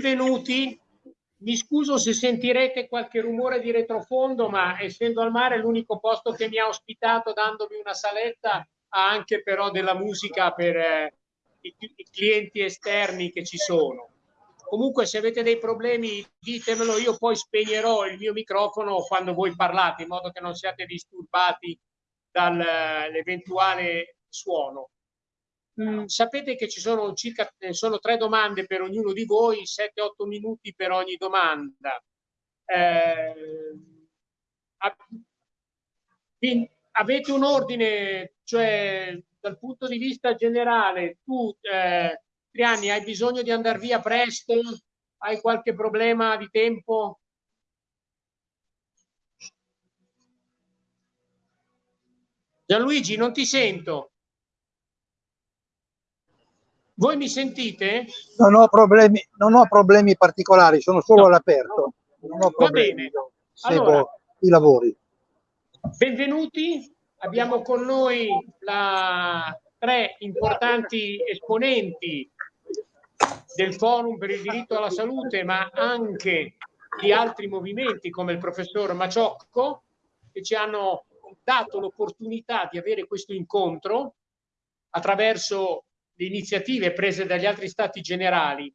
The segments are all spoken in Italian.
benvenuti. Mi scuso se sentirete qualche rumore di retrofondo, ma essendo al mare l'unico posto che mi ha ospitato dandomi una saletta ha anche però della musica per eh, i, i clienti esterni che ci sono. Comunque se avete dei problemi ditemelo, io poi spegnerò il mio microfono quando voi parlate in modo che non siate disturbati dall'eventuale suono. Mm, sapete che ci sono circa eh, sono tre domande per ognuno di voi, 7-8 minuti per ogni domanda. Eh, avete un ordine, cioè dal punto di vista generale, tu eh, Triani hai bisogno di andare via presto? Hai qualche problema di tempo? Gianluigi, non ti sento. Voi mi sentite? Non ho problemi, non ho problemi particolari, sono solo no, all'aperto. Va bene. Seguo allora, i lavori. Benvenuti, abbiamo con noi la, tre importanti esponenti del Forum per il diritto alla salute, ma anche di altri movimenti come il professor Maciocco, che ci hanno dato l'opportunità di avere questo incontro attraverso le iniziative prese dagli altri stati generali.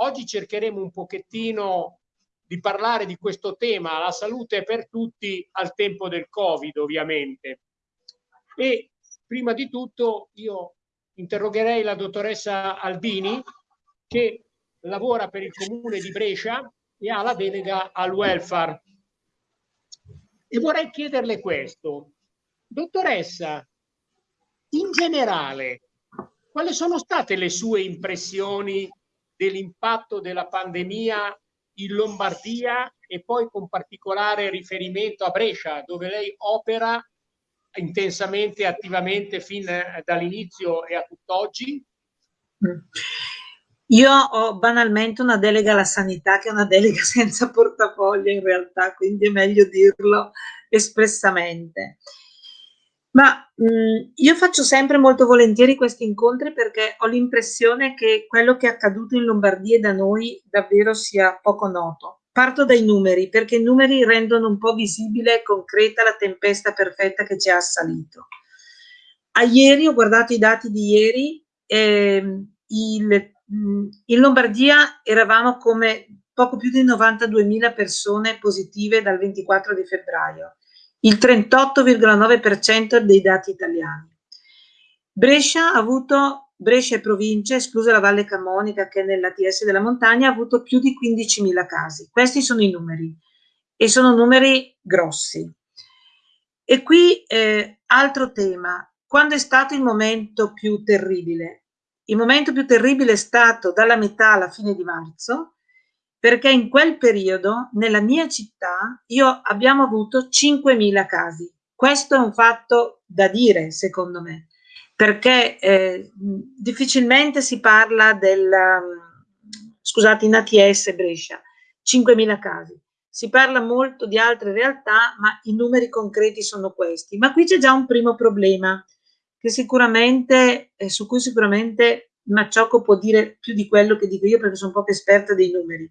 Oggi cercheremo un pochettino di parlare di questo tema, la salute per tutti al tempo del Covid ovviamente. E prima di tutto io interrogherei la dottoressa Albini che lavora per il comune di Brescia e ha la delega al welfare. E vorrei chiederle questo. Dottoressa, in generale, quali sono state le sue impressioni dell'impatto della pandemia in Lombardia e poi con particolare riferimento a Brescia, dove lei opera intensamente, attivamente fin dall'inizio e a tutt'oggi? Io ho banalmente una delega alla sanità che è una delega senza portafoglio in realtà, quindi è meglio dirlo espressamente. Ma mh, io faccio sempre molto volentieri questi incontri perché ho l'impressione che quello che è accaduto in Lombardia e da noi davvero sia poco noto. Parto dai numeri perché i numeri rendono un po' visibile e concreta la tempesta perfetta che ci ha assalito. A ieri ho guardato i dati di ieri, eh, il, in Lombardia eravamo come poco più di 92.000 persone positive dal 24 di febbraio il 38,9% dei dati italiani. Brescia ha avuto, Brescia e provincia, esclusa la Valle Camonica che è nell'ATS della montagna, ha avuto più di 15.000 casi. Questi sono i numeri e sono numeri grossi. E qui eh, altro tema, quando è stato il momento più terribile? Il momento più terribile è stato dalla metà alla fine di marzo, perché in quel periodo nella mia città io abbiamo avuto 5.000 casi. Questo è un fatto da dire, secondo me, perché eh, difficilmente si parla del, scusate, in ATS Brescia, 5.000 casi. Si parla molto di altre realtà, ma i numeri concreti sono questi. Ma qui c'è già un primo problema che sicuramente, eh, su cui sicuramente Macciocco può dire più di quello che dico io perché sono poco esperta dei numeri.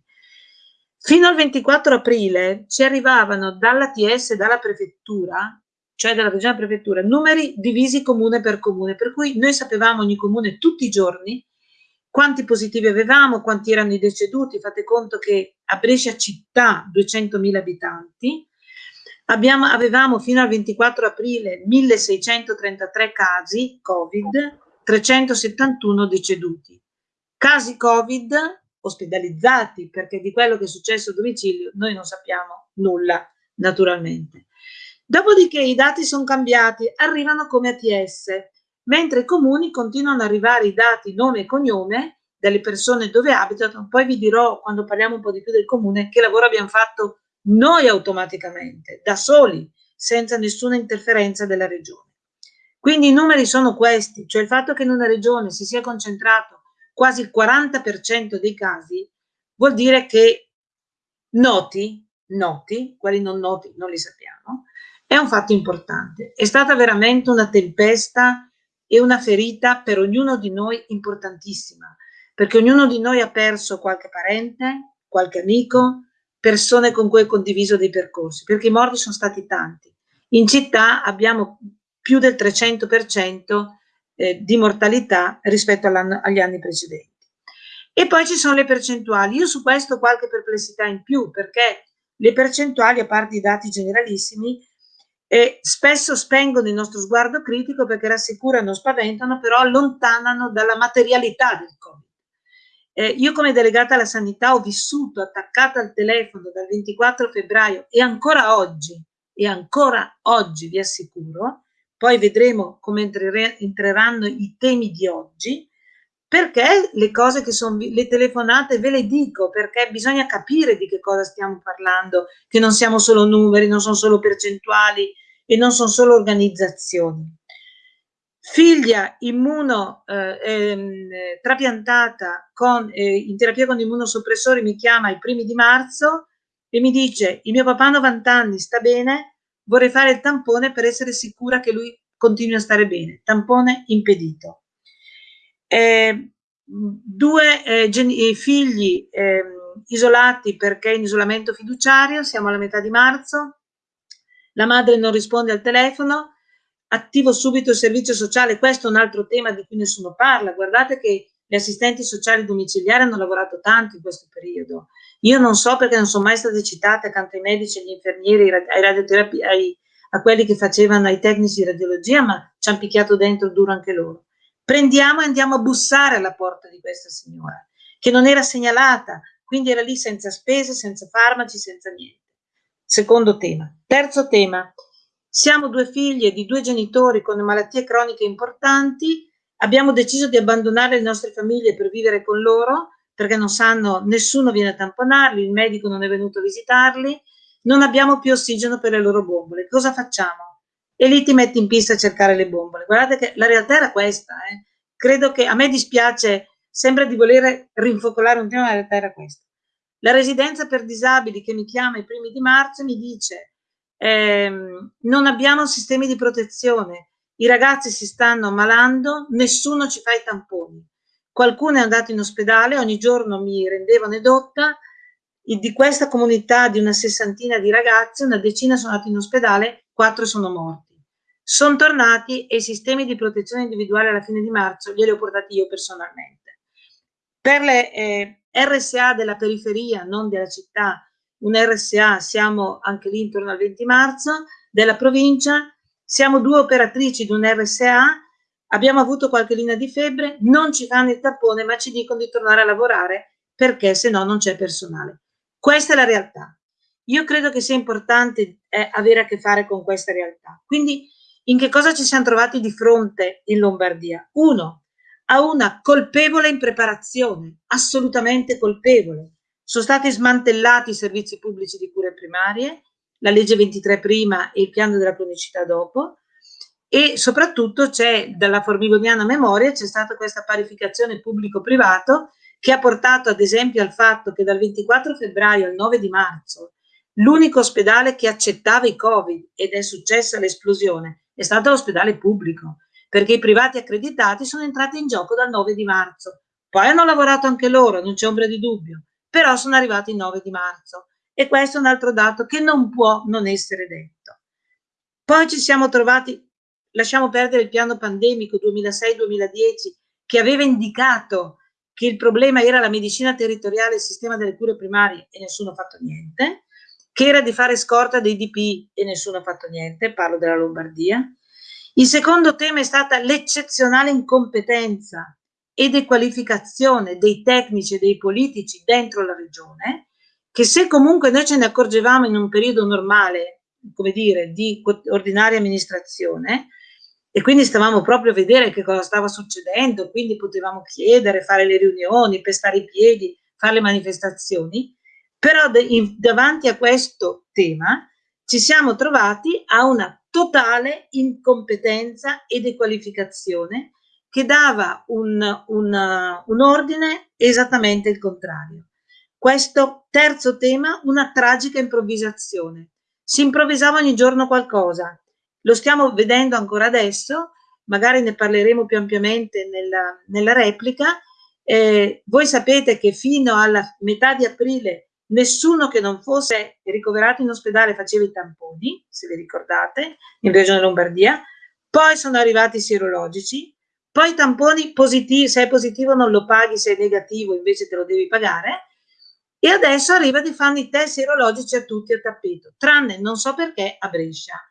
Fino al 24 aprile ci arrivavano dall'ATS e dalla prefettura, cioè dalla regione prefettura, numeri divisi comune per comune, per cui noi sapevamo ogni comune tutti i giorni quanti positivi avevamo, quanti erano i deceduti, fate conto che a Brescia città 200.000 abitanti, abbiamo, avevamo fino al 24 aprile 1633 casi Covid, 371 deceduti. Casi Covid ospedalizzati, perché di quello che è successo a domicilio noi non sappiamo nulla, naturalmente. Dopodiché i dati sono cambiati, arrivano come ATS, mentre i comuni continuano ad arrivare i dati nome e cognome delle persone dove abitano, poi vi dirò quando parliamo un po' di più del comune che lavoro abbiamo fatto noi automaticamente, da soli, senza nessuna interferenza della regione. Quindi i numeri sono questi, cioè il fatto che in una regione si sia concentrato quasi il 40% dei casi, vuol dire che noti, noti, quelli non noti non li sappiamo, è un fatto importante. È stata veramente una tempesta è una ferita per ognuno di noi importantissima, perché ognuno di noi ha perso qualche parente, qualche amico, persone con cui ha condiviso dei percorsi, perché i morti sono stati tanti. In città abbiamo più del 300% eh, di mortalità rispetto agli anni precedenti. E poi ci sono le percentuali. Io su questo ho qualche perplessità in più, perché le percentuali, a parte i dati generalissimi, eh, spesso spengono il nostro sguardo critico perché rassicurano, spaventano, però allontanano dalla materialità del Covid. Eh, io come delegata alla sanità ho vissuto attaccata al telefono dal 24 febbraio e ancora oggi, e ancora oggi vi assicuro, poi vedremo come entreranno i temi di oggi, perché le cose che sono le telefonate ve le dico perché bisogna capire di che cosa stiamo parlando che non siamo solo numeri non sono solo percentuali e non sono solo organizzazioni. Figlia immuno eh, ehm, trapiantata con, eh, in terapia con immunosoppressori mi chiama i primi di marzo e mi dice il mio papà ha 90 anni sta bene vorrei fare il tampone per essere sicura che lui continui a stare bene. Tampone impedito. Eh, due eh, figli eh, isolati perché in isolamento fiduciario, siamo alla metà di marzo, la madre non risponde al telefono, attivo subito il servizio sociale, questo è un altro tema di cui nessuno parla, guardate che gli assistenti sociali domiciliari hanno lavorato tanto in questo periodo, io non so perché non sono mai state citate accanto ai medici, agli infermieri, ai radioterapi, ai, a quelli che facevano, ai tecnici di radiologia, ma ci hanno picchiato dentro duro anche loro prendiamo e andiamo a bussare alla porta di questa signora, che non era segnalata, quindi era lì senza spese, senza farmaci, senza niente. Secondo tema. Terzo tema. Siamo due figlie di due genitori con malattie croniche importanti, abbiamo deciso di abbandonare le nostre famiglie per vivere con loro, perché non sanno, nessuno viene a tamponarli, il medico non è venuto a visitarli, non abbiamo più ossigeno per le loro bombole. Cosa facciamo? e lì ti metti in pista a cercare le bombole. Guardate che la realtà era questa. Eh. Credo che a me dispiace, sembra di voler rinfocolare un tema, ma la realtà era questa. La residenza per disabili che mi chiama i primi di marzo mi dice ehm, non abbiamo sistemi di protezione, i ragazzi si stanno ammalando, nessuno ci fa i tamponi. Qualcuno è andato in ospedale, ogni giorno mi rendevano edotta, di questa comunità di una sessantina di ragazzi, una decina sono andati in ospedale, quattro sono morti. Sono tornati e i sistemi di protezione individuale alla fine di marzo glieli ho portati io personalmente. Per le eh, RSA della periferia, non della città, un RSA siamo anche lì intorno al 20 marzo, della provincia, siamo due operatrici di un RSA, abbiamo avuto qualche linea di febbre, non ci fanno il tappone ma ci dicono di tornare a lavorare perché se no non c'è personale. Questa è la realtà. Io credo che sia importante eh, avere a che fare con questa realtà. Quindi in che cosa ci siamo trovati di fronte in Lombardia? Uno, a una colpevole impreparazione, assolutamente colpevole. Sono stati smantellati i servizi pubblici di cure primarie, la legge 23 prima e il piano della cronicità dopo, e soprattutto c'è dalla formigoniana memoria c'è stata questa parificazione pubblico-privato che ha portato ad esempio al fatto che dal 24 febbraio al 9 di marzo l'unico ospedale che accettava i covid ed è successa l'esplosione è stato l'ospedale pubblico, perché i privati accreditati sono entrati in gioco dal 9 di marzo. Poi hanno lavorato anche loro, non c'è ombra di dubbio, però sono arrivati il 9 di marzo. E questo è un altro dato che non può non essere detto. Poi ci siamo trovati, lasciamo perdere il piano pandemico 2006-2010, che aveva indicato che il problema era la medicina territoriale e il sistema delle cure primarie e nessuno ha fatto niente che era di fare scorta dei DP e nessuno ha fatto niente, parlo della Lombardia. Il secondo tema è stata l'eccezionale incompetenza e dequalificazione dei tecnici e dei politici dentro la regione, che se comunque noi ce ne accorgevamo in un periodo normale, come dire, di ordinaria amministrazione, e quindi stavamo proprio a vedere che cosa stava succedendo, quindi potevamo chiedere, fare le riunioni, pestare i piedi, fare le manifestazioni, però in, davanti a questo tema ci siamo trovati a una totale incompetenza e dequalificazione che dava un, un, un ordine esattamente il contrario. Questo terzo tema, una tragica improvvisazione. Si improvvisava ogni giorno qualcosa. Lo stiamo vedendo ancora adesso. magari ne parleremo più ampiamente nella, nella replica, eh, voi sapete che fino alla metà di aprile nessuno che non fosse ricoverato in ospedale faceva i tamponi, se vi ricordate, in Regione Lombardia, poi sono arrivati i sierologici, poi i tamponi positivi, se è positivo non lo paghi, se è negativo invece te lo devi pagare, e adesso arriva di fare i test sierologici a tutti a tappeto, tranne non so perché a Brescia.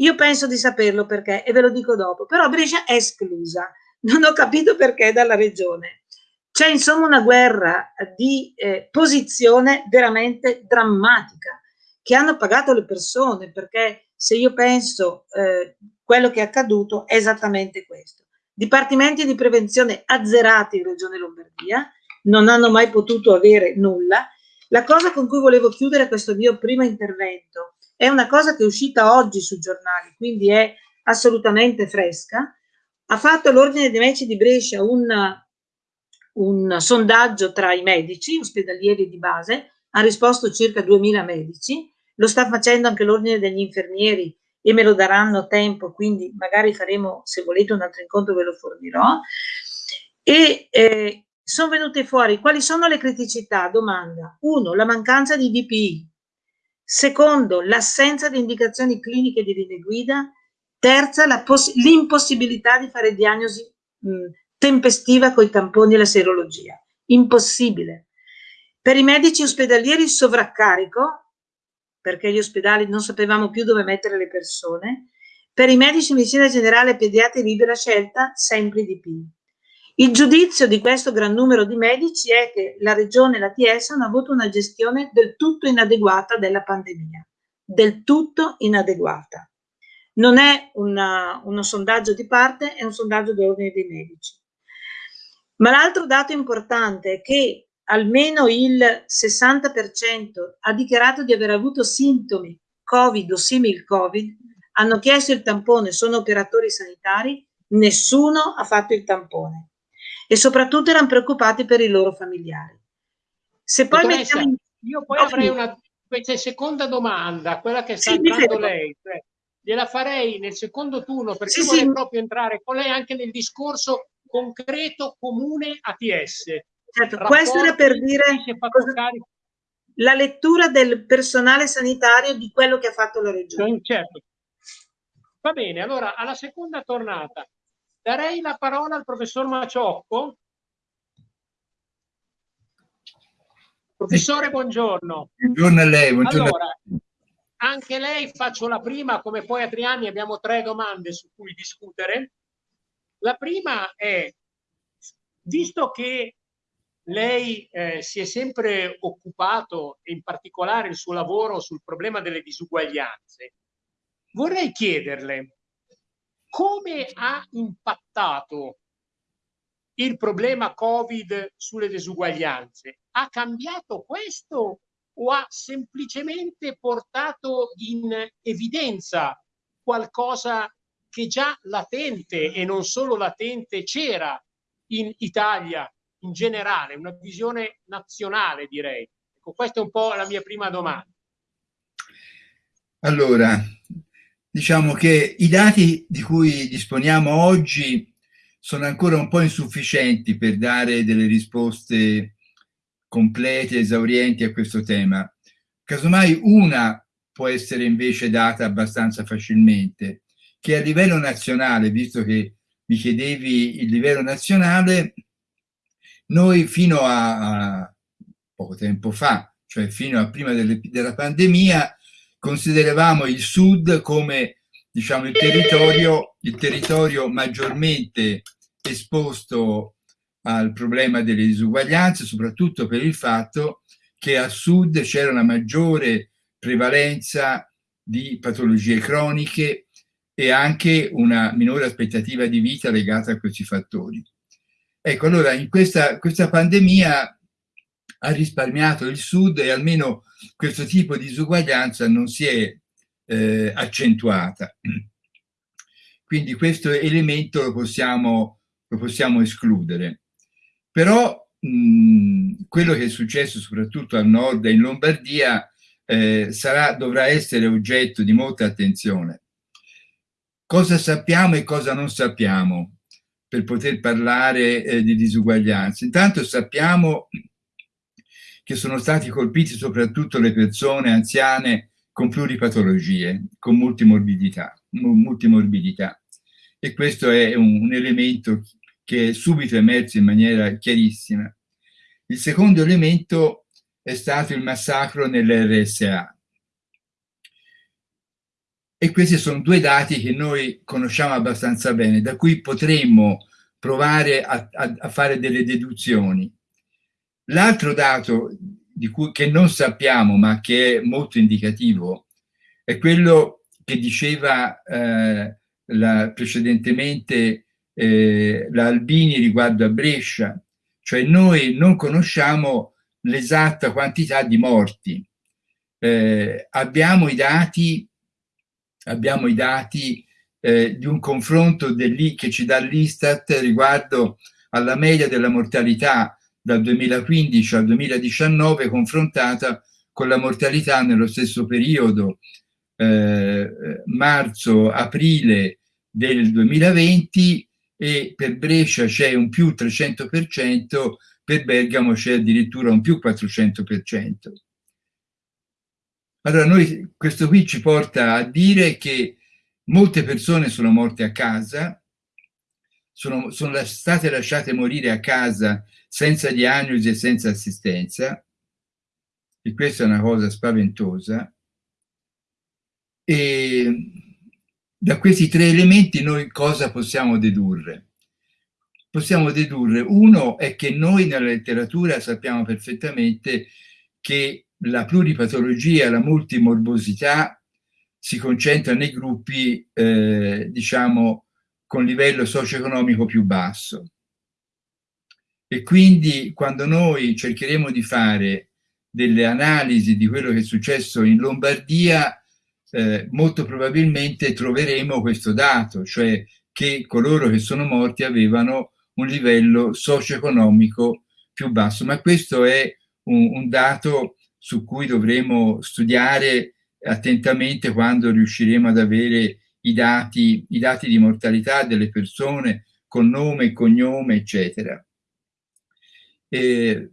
Io penso di saperlo perché e ve lo dico dopo, però Brescia è esclusa, non ho capito perché dalla regione. C'è insomma una guerra di eh, posizione veramente drammatica che hanno pagato le persone perché se io penso eh, quello che è accaduto è esattamente questo. Dipartimenti di prevenzione azzerati in Regione Lombardia, non hanno mai potuto avere nulla. La cosa con cui volevo chiudere questo mio primo intervento è una cosa che è uscita oggi sui giornali, quindi è assolutamente fresca. Ha fatto l'Ordine dei Medici di Brescia un un sondaggio tra i medici ospedalieri di base, ha risposto circa 2000 medici, lo sta facendo anche l'ordine degli infermieri e me lo daranno tempo, quindi magari faremo, se volete, un altro incontro ve lo fornirò. E eh, sono venute fuori quali sono le criticità? Domanda. Uno, la mancanza di DPI. Secondo, l'assenza di indicazioni cliniche di linee guida. Terza, l'impossibilità di fare diagnosi mh, tempestiva coi tamponi e la serologia. Impossibile. Per i medici ospedalieri sovraccarico, perché gli ospedali non sapevamo più dove mettere le persone, per i medici di medicina generale e pediatri libera scelta, sempre di più. Il giudizio di questo gran numero di medici è che la Regione e la TS hanno avuto una gestione del tutto inadeguata della pandemia, del tutto inadeguata. Non è una, uno sondaggio di parte, è un sondaggio dell'ordine dei medici. Ma l'altro dato importante è che almeno il 60% ha dichiarato di aver avuto sintomi Covid o simil Covid, hanno chiesto il tampone, sono operatori sanitari, nessuno ha fatto il tampone e soprattutto erano preoccupati per i loro familiari. Se poi Dottoressa, mettiamo... Io poi avrei una seconda domanda, quella che sta sì, entrando lei, cioè, gliela farei nel secondo turno perché sì, vorrei sì. proprio entrare con lei anche nel discorso concreto comune ATS. Certo, questo era per dire la lettura del personale sanitario di quello che ha fatto la regione. Certo. Va bene, allora alla seconda tornata darei la parola al professor Maciocco. Professore, buongiorno. Buongiorno a lei. Buongiorno. Allora, anche lei faccio la prima, come poi a tre anni abbiamo tre domande su cui discutere. La prima è, visto che lei eh, si è sempre occupato, in particolare il suo lavoro sul problema delle disuguaglianze, vorrei chiederle come ha impattato il problema Covid sulle disuguaglianze? Ha cambiato questo o ha semplicemente portato in evidenza qualcosa che già latente e non solo latente c'era in Italia in generale, una visione nazionale direi. Ecco, questa è un po' la mia prima domanda. Allora, diciamo che i dati di cui disponiamo oggi sono ancora un po' insufficienti per dare delle risposte complete, esaurienti a questo tema. Casomai una può essere invece data abbastanza facilmente, che a livello nazionale, visto che mi chiedevi il livello nazionale, noi fino a, a poco tempo fa, cioè fino a prima delle, della pandemia, consideravamo il sud come diciamo, il, territorio, il territorio maggiormente esposto al problema delle disuguaglianze, soprattutto per il fatto che a sud c'era una maggiore prevalenza di patologie croniche e anche una minore aspettativa di vita legata a questi fattori. Ecco, allora in questa, questa pandemia ha risparmiato il Sud e almeno questo tipo di disuguaglianza non si è eh, accentuata. Quindi questo elemento lo possiamo, lo possiamo escludere. Però mh, quello che è successo soprattutto al nord e in Lombardia eh, sarà, dovrà essere oggetto di molta attenzione cosa sappiamo e cosa non sappiamo per poter parlare eh, di disuguaglianza. Intanto sappiamo che sono stati colpiti soprattutto le persone anziane con pluripatologie, con multimorbidità, multimorbidità. E questo è un, un elemento che è subito emerso in maniera chiarissima. Il secondo elemento è stato il massacro nell'RSA. E questi sono due dati che noi conosciamo abbastanza bene, da cui potremmo provare a, a, a fare delle deduzioni. L'altro dato cui, che non sappiamo ma che è molto indicativo è quello che diceva eh, la, precedentemente eh, la riguardo a Brescia, cioè noi non conosciamo l'esatta quantità di morti. Eh, abbiamo i dati, abbiamo i dati eh, di un confronto che ci dà l'Istat riguardo alla media della mortalità dal 2015 al 2019 confrontata con la mortalità nello stesso periodo, eh, marzo-aprile del 2020 e per Brescia c'è un più 300%, per Bergamo c'è addirittura un più 400%. Allora noi, questo qui ci porta a dire che molte persone sono morte a casa, sono, sono state lasciate morire a casa senza diagnosi e senza assistenza, e questa è una cosa spaventosa, e da questi tre elementi noi cosa possiamo dedurre? Possiamo dedurre, uno è che noi nella letteratura sappiamo perfettamente che la pluripatologia, la multimorbosità si concentra nei gruppi, eh, diciamo, con livello socio-economico più basso. E quindi quando noi cercheremo di fare delle analisi di quello che è successo in Lombardia, eh, molto probabilmente troveremo questo dato, cioè che coloro che sono morti avevano un livello socio-economico più basso. Ma questo è un, un dato su cui dovremo studiare attentamente quando riusciremo ad avere i dati, i dati di mortalità delle persone con nome cognome, eccetera. Eh,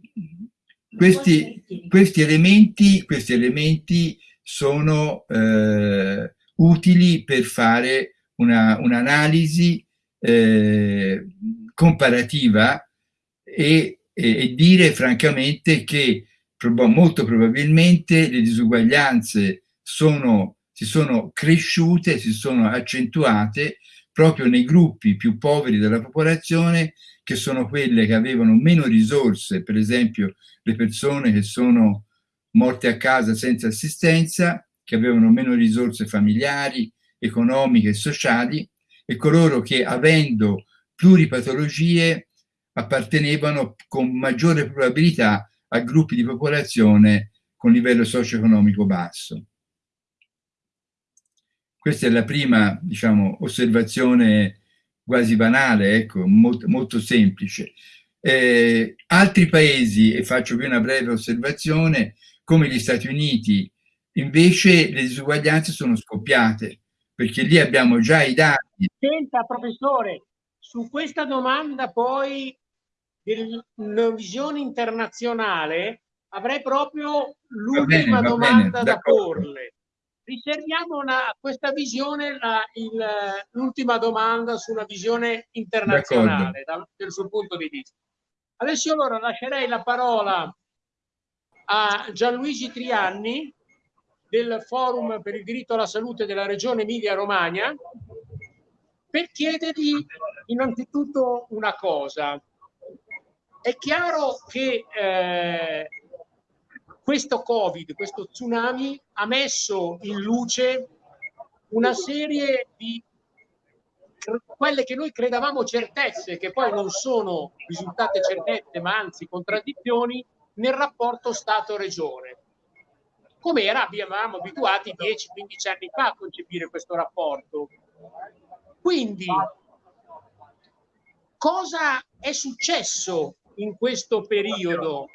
questi, questi, elementi, questi elementi sono eh, utili per fare un'analisi una eh, comparativa e, e, e, dire francamente che prob molto probabilmente le disuguaglianze sono, si sono cresciute, si sono accentuate proprio nei gruppi più poveri della popolazione che sono quelle che avevano meno risorse, per esempio le persone che sono morte a casa senza assistenza, che avevano meno risorse familiari, economiche e sociali, e coloro che avendo pluripatologie appartenevano con maggiore probabilità a gruppi di popolazione con livello socio-economico basso. Questa è la prima diciamo, osservazione quasi banale, ecco, molto, molto semplice. Eh, altri paesi, e faccio qui una breve osservazione, come gli Stati Uniti, invece le disuguaglianze sono scoppiate, perché lì abbiamo già i dati. Senta, professore, su questa domanda poi della visione internazionale avrei proprio l'ultima domanda da porle riserviamo una, a questa visione l'ultima domanda sulla visione internazionale dal, dal suo punto di vista. Adesso allora lascerei la parola a Gianluigi Trianni del Forum per il diritto alla salute della Regione Emilia-Romagna per chiedergli innanzitutto una cosa. È chiaro che eh, questo Covid, questo tsunami ha messo in luce una serie di quelle che noi credevamo certezze, che poi non sono risultate certezze, ma anzi contraddizioni, nel rapporto Stato-Regione. Come era, abbiamo abituati 10-15 anni fa a concepire questo rapporto. Quindi, cosa è successo in questo periodo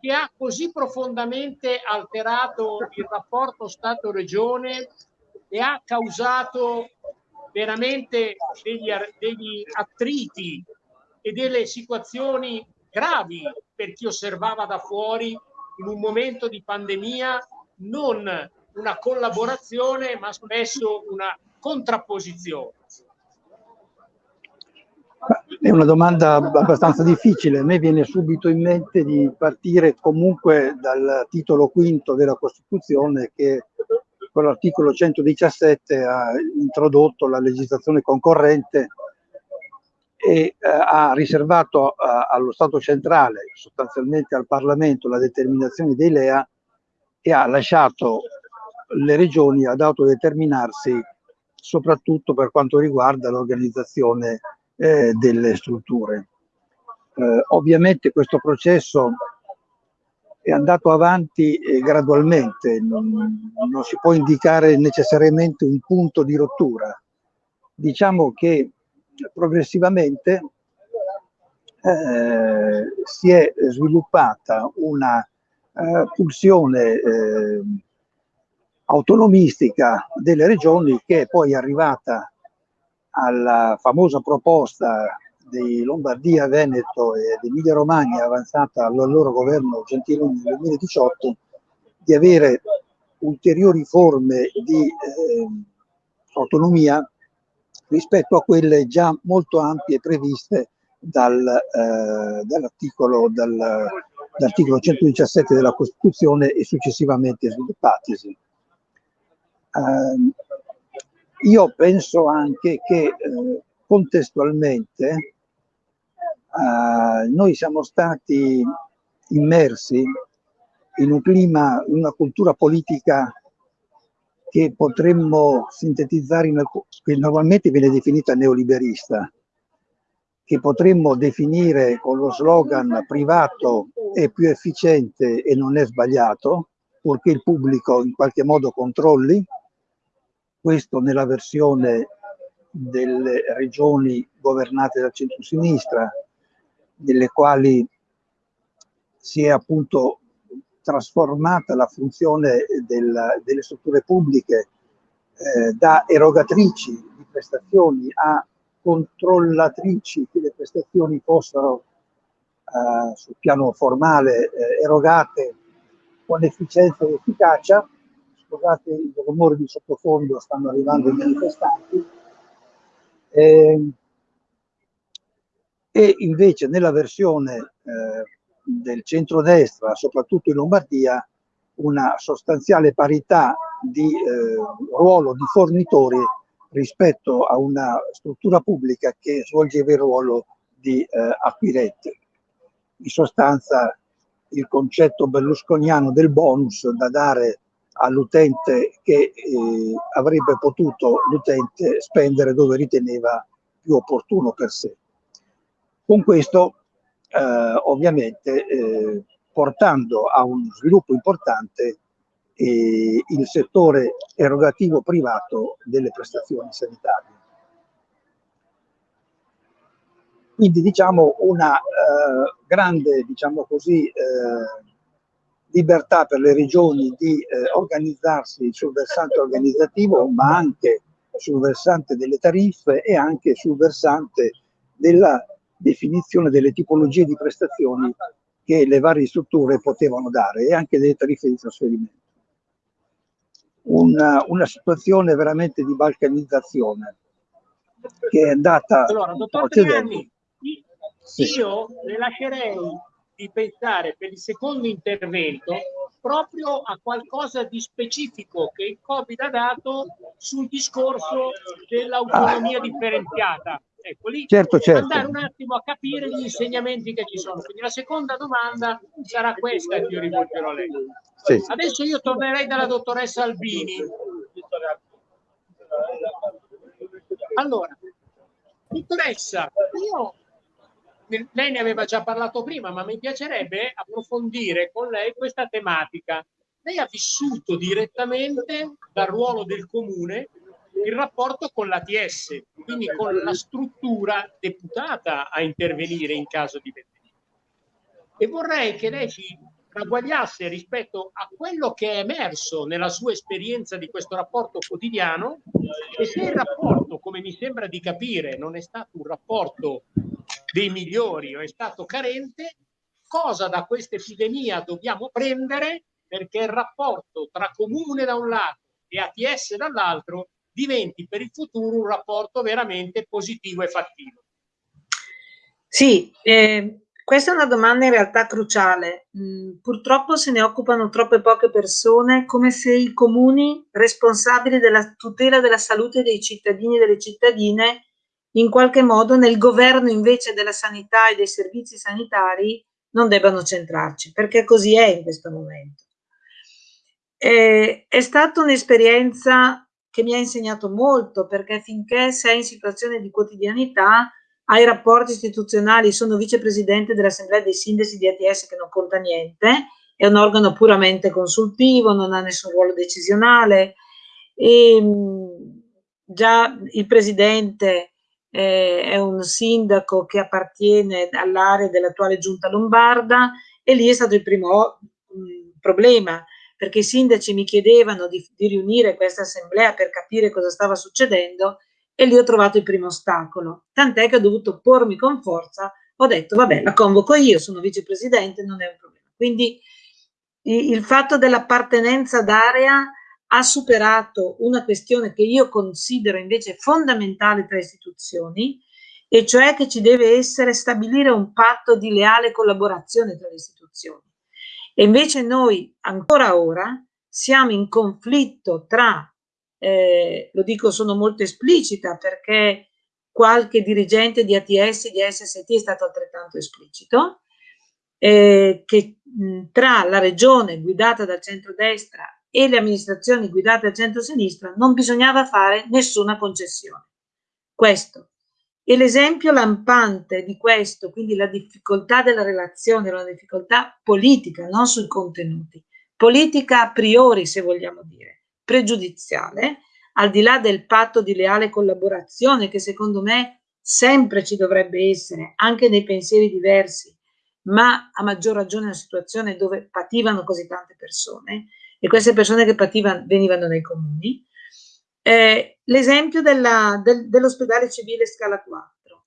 che ha così profondamente alterato il rapporto Stato-Regione e ha causato veramente degli, degli attriti e delle situazioni gravi per chi osservava da fuori in un momento di pandemia non una collaborazione ma spesso una contrapposizione. È una domanda abbastanza difficile. A me viene subito in mente di partire comunque dal titolo quinto della Costituzione che con l'articolo 117 ha introdotto la legislazione concorrente e eh, ha riservato a, allo Stato centrale, sostanzialmente al Parlamento, la determinazione dei LEA e ha lasciato le regioni ad autodeterminarsi soprattutto per quanto riguarda l'organizzazione eh, delle strutture. Eh, ovviamente questo processo è andato avanti eh, gradualmente, non, non, si può indicare necessariamente un punto di rottura. Diciamo che progressivamente eh, si è sviluppata una eh, pulsione eh, autonomistica delle regioni che è poi arrivata alla famosa proposta di Lombardia, Veneto ed Emilia Romagna avanzata al loro governo Gentiloni nel 2018 di avere ulteriori forme di eh, autonomia rispetto a quelle già molto ampie previste dal, eh, dall'articolo, dal, dall'articolo 117 della Costituzione e successivamente sviluppatisi. Eh, io penso anche che eh, contestualmente eh, noi siamo stati immersi in un clima, in una cultura politica che potremmo sintetizzare, in, che normalmente viene definita neoliberista, che potremmo definire con lo slogan privato è più efficiente e non è sbagliato, purché il pubblico in qualche modo controlli, questo nella versione delle regioni governate dal centro-sinistra, nelle quali si è appunto trasformata la funzione del, delle strutture pubbliche eh, da erogatrici di prestazioni a controllatrici che le prestazioni fossero eh, sul piano formale eh, erogate con efficienza ed efficacia scusate il rumore di sottofondo, stanno arrivando i manifestanti. Eh, e invece nella versione eh, del centrodestra, soprattutto in Lombardia, una sostanziale parità di eh, ruolo di fornitori rispetto a una struttura pubblica che svolgeva il ruolo di eh, acquirente. In sostanza il concetto berlusconiano del bonus da dare all'utente che eh, avrebbe potuto l'utente spendere dove riteneva più opportuno per sé. Con questo eh, ovviamente eh, portando a un sviluppo importante eh, il settore erogativo privato delle prestazioni sanitarie. Quindi diciamo una eh, grande, diciamo così, eh, libertà per le regioni di eh, organizzarsi sul versante organizzativo, ma anche sul versante delle tariffe e anche sul versante della definizione delle tipologie di prestazioni che le varie strutture potevano dare e anche delle tariffe di trasferimento. Una, una situazione veramente di balcanizzazione che è andata... Allora, dottor Triani, sì. io le lascerei di pensare per il secondo intervento proprio a qualcosa di specifico che il Covid ha dato sul discorso dell'autonomia differenziata. Ecco, lì certo, certo. andare un attimo a capire gli insegnamenti che ci sono. Quindi la seconda domanda sarà questa che io rivolgerò a lei. Sì. Adesso io tornerei dalla dottoressa Albini. Allora, dottoressa, io lei ne aveva già parlato prima, ma mi piacerebbe approfondire con lei questa tematica. Lei ha vissuto direttamente dal ruolo del comune il rapporto con l'ATS, quindi con la struttura deputata a intervenire in caso di vendita. E vorrei che lei ci ragguagliasse rispetto a quello che è emerso nella sua esperienza di questo rapporto quotidiano e se il rapporto come mi sembra di capire, non è stato un rapporto dei migliori o è stato carente, cosa da questa epidemia dobbiamo prendere perché il rapporto tra comune da un lato e ATS dall'altro diventi per il futuro un rapporto veramente positivo e fattivo. Sì, eh, questa è una domanda in realtà cruciale. Mm, purtroppo se ne occupano troppe poche persone, come se i comuni responsabili della tutela della salute dei cittadini e delle cittadine, in qualche modo nel governo invece della sanità e dei servizi sanitari, non debbano centrarci, perché così è in questo momento. Eh, è stata un'esperienza che mi ha insegnato molto, perché finché sei in situazione di quotidianità, hai rapporti istituzionali, sono vicepresidente dell'Assemblea dei Sindaci di ATS che non conta niente, è un organo puramente consultivo, non ha nessun ruolo decisionale. E, ehm, già il presidente eh, è un sindaco che appartiene all'area dell'attuale giunta lombarda e lì è stato il primo mh, mm, problema perché i sindaci mi chiedevano di, di riunire questa assemblea per capire cosa stava succedendo e lì ho trovato il primo ostacolo, tant'è che ho dovuto pormi con forza, ho detto vabbè la convoco io, sono vicepresidente, non è un problema. Quindi il fatto dell'appartenenza d'area ha superato una questione che io considero invece fondamentale tra istituzioni, e cioè che ci deve essere stabilire un patto di leale collaborazione tra le istituzioni. E invece noi ancora ora siamo in conflitto tra, eh, lo dico sono molto esplicita perché qualche dirigente di ATS, di SST è stato altrettanto esplicito, eh, che mh, tra la regione guidata dal centrodestra e le amministrazioni guidate dal centro-sinistra non bisognava fare nessuna concessione. Questo e l'esempio lampante di questo, quindi la difficoltà della relazione, la difficoltà politica, non sui contenuti, politica a priori, se vogliamo dire, pregiudiziale, al di là del patto di leale collaborazione che secondo me sempre ci dovrebbe essere, anche nei pensieri diversi, ma a maggior ragione una situazione dove pativano così tante persone, e queste persone che pativano venivano dai comuni, eh, l'esempio del, dell'ospedale civile scala 4.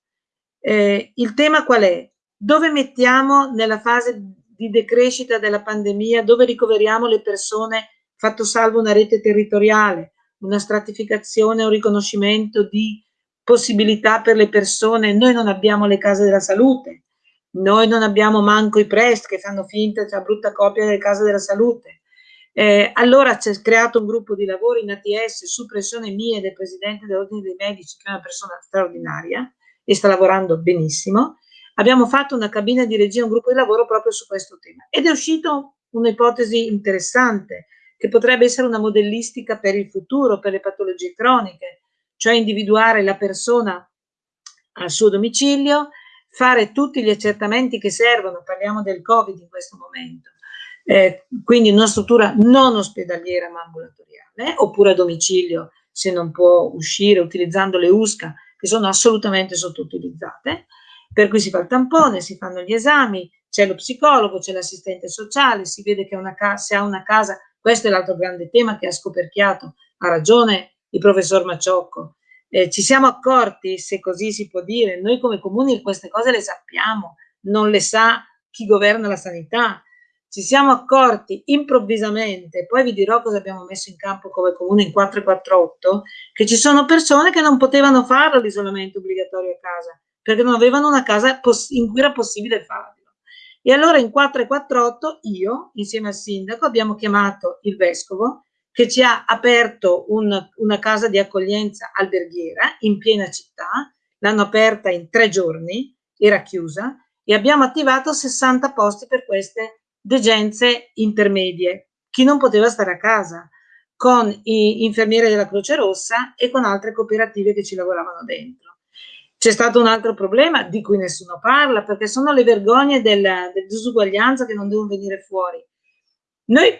Eh, il tema qual è? Dove mettiamo nella fase di decrescita della pandemia, dove ricoveriamo le persone, fatto salvo una rete territoriale, una stratificazione, un riconoscimento di possibilità per le persone. Noi non abbiamo le case della salute, noi non abbiamo manco i prest che fanno finta, cioè brutta copia delle case della salute. Eh, allora c'è creato un gruppo di lavoro in ATS su pressione mia del presidente dell'ordine dei medici, che è una persona straordinaria e sta lavorando benissimo. Abbiamo fatto una cabina di regia, un gruppo di lavoro proprio su questo tema. Ed è uscito un'ipotesi interessante che potrebbe essere una modellistica per il futuro, per le patologie croniche, cioè individuare la persona al suo domicilio, fare tutti gli accertamenti che servono, parliamo del Covid in questo momento, eh, quindi una struttura non ospedaliera ma ambulatoriale, oppure a domicilio se non può uscire utilizzando le USCA che sono assolutamente sottoutilizzate, per cui si fa il tampone, si fanno gli esami, c'è lo psicologo, c'è l'assistente sociale, si vede che una se ha una casa, questo è l'altro grande tema che ha scoperchiato, ha ragione il professor Maciocco, eh, ci siamo accorti, se così si può dire, noi come comuni queste cose le sappiamo, non le sa chi governa la sanità, ci siamo accorti improvvisamente, poi vi dirò cosa abbiamo messo in campo come comune in 448, che ci sono persone che non potevano fare l'isolamento obbligatorio a casa, perché non avevano una casa in cui era possibile farlo. E allora in 448 io, insieme al sindaco, abbiamo chiamato il vescovo che ci ha aperto un, una casa di accoglienza alberghiera in piena città, l'hanno aperta in tre giorni, era chiusa, e abbiamo attivato 60 posti per queste degenze intermedie, chi non poteva stare a casa, con i infermieri della Croce Rossa e con altre cooperative che ci lavoravano dentro. C'è stato un altro problema di cui nessuno parla, perché sono le vergogne della, della disuguaglianza che non devono venire fuori. Noi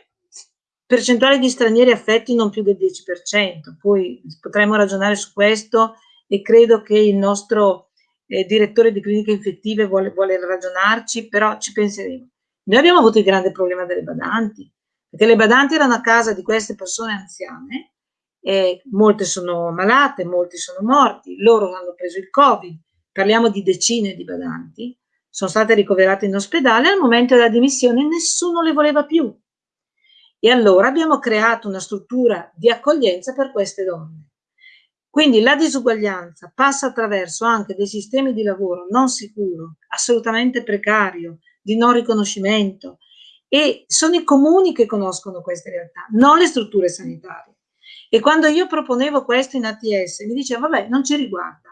percentuale di stranieri affetti non più del 10%, poi potremmo ragionare su questo e credo che il nostro eh, direttore di cliniche infettive vuole, vuole ragionarci, però ci penseremo. Noi abbiamo avuto il grande problema delle badanti, perché le badanti erano a casa di queste persone anziane eh, molte sono malate, molti sono morti, loro hanno preso il Covid, parliamo di decine di badanti, sono state ricoverate in ospedale, al momento della dimissione nessuno le voleva più. E allora abbiamo creato una struttura di accoglienza per queste donne. Quindi la disuguaglianza passa attraverso anche dei sistemi di lavoro non sicuro, assolutamente precario, di non riconoscimento e sono i comuni che conoscono queste realtà, non le strutture sanitarie. E quando io proponevo questo in ATS mi diceva vabbè non ci riguarda.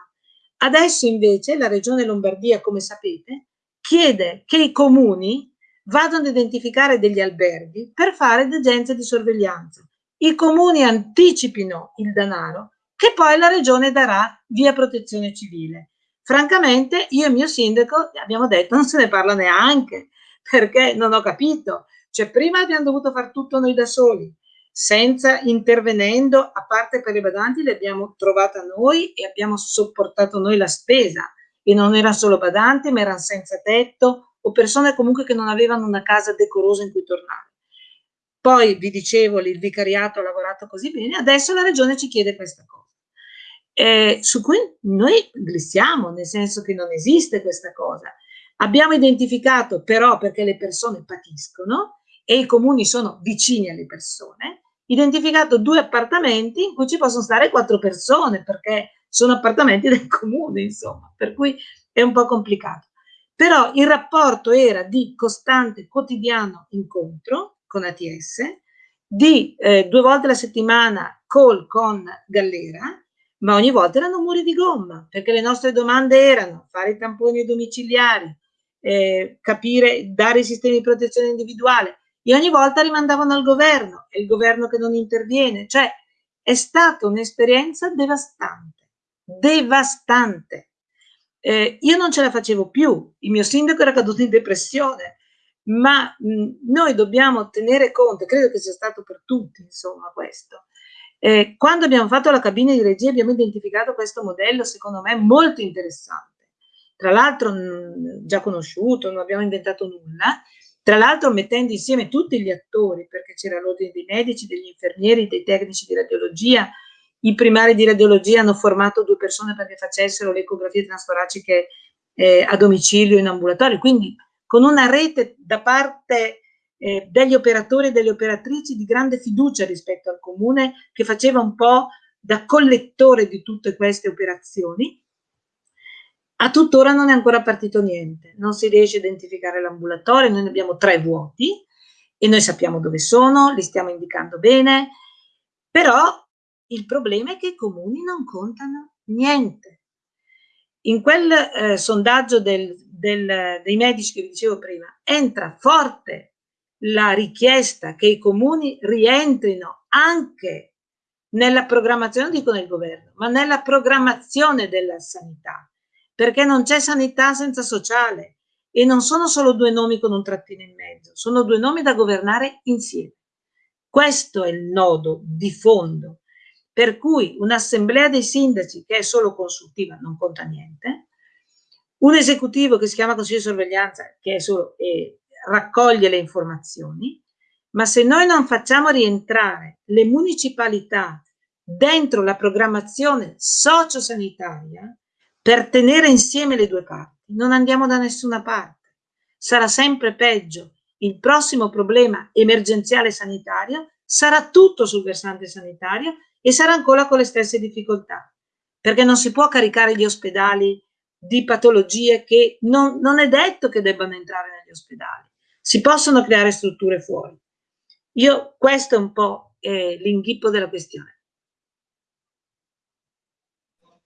Adesso invece la regione Lombardia, come sapete, chiede che i comuni vadano ad identificare degli alberghi per fare degenze di sorveglianza. I comuni anticipino il denaro che poi la regione darà via protezione civile. Francamente, io e mio sindaco abbiamo detto non se ne parla neanche, perché non ho capito. Cioè, prima abbiamo dovuto fare tutto noi da soli, senza intervenendo, a parte per i badanti, le abbiamo trovata noi e abbiamo sopportato noi la spesa. E non erano solo badanti, ma erano senza tetto o persone comunque che non avevano una casa decorosa in cui tornare. Poi vi dicevo, il vicariato ha lavorato così bene, adesso la regione ci chiede questa cosa eh, su cui noi glissiamo, nel senso che non esiste questa cosa. Abbiamo identificato però perché le persone patiscono e i comuni sono vicini alle persone, identificato due appartamenti in cui ci possono stare quattro persone perché sono appartamenti del comune, insomma, per cui è un po' complicato. Però il rapporto era di costante, quotidiano incontro con ATS, di eh, due volte alla settimana call con Gallera, ma ogni volta erano muri di gomma, perché le nostre domande erano fare i tamponi domiciliari, eh, capire, dare i sistemi di protezione individuale, e ogni volta rimandavano al governo, e il governo che non interviene, cioè è stata un'esperienza devastante, devastante. Eh, io non ce la facevo più, il mio sindaco era caduto in depressione, ma mh, noi dobbiamo tenere conto, credo che sia stato per tutti, insomma, questo, eh, quando abbiamo fatto la cabina di regia abbiamo identificato questo modello, secondo me, molto interessante. Tra l'altro già conosciuto, non abbiamo inventato nulla, tra l'altro mettendo insieme tutti gli attori, perché c'era l'ordine dei medici, degli infermieri, dei tecnici di radiologia, i primari di radiologia hanno formato due persone perché facessero le ecografie transtoraciche eh, a domicilio in ambulatorio, quindi con una rete da parte eh, degli operatori e delle operatrici di grande fiducia rispetto al comune che faceva un po' da collettore di tutte queste operazioni. A tuttora non è ancora partito niente, non si riesce a identificare l'ambulatorio, noi ne abbiamo tre vuoti e noi sappiamo dove sono, li stiamo indicando bene, però il problema è che i comuni non contano niente. In quel eh, sondaggio del, del, dei medici che vi dicevo prima, entra forte la richiesta che i comuni rientrino anche nella programmazione, dico nel governo, ma nella programmazione della sanità, perché non c'è sanità senza sociale e non sono solo due nomi con un trattino in mezzo, sono due nomi da governare insieme. Questo è il nodo di fondo, per cui un'assemblea dei sindaci che è solo consultiva non conta niente, un esecutivo che si chiama Consiglio di sorveglianza che è solo eh, raccoglie le informazioni, ma se noi non facciamo rientrare le municipalità dentro la programmazione sociosanitaria per tenere insieme le due parti, non andiamo da nessuna parte. Sarà sempre peggio. Il prossimo problema emergenziale sanitario sarà tutto sul versante sanitario e sarà ancora con le stesse difficoltà, perché non si può caricare gli ospedali di patologie che non, non è detto che debbano entrare negli ospedali si possono creare strutture fuori. Io, questo è un po' eh, l'inghippo della questione.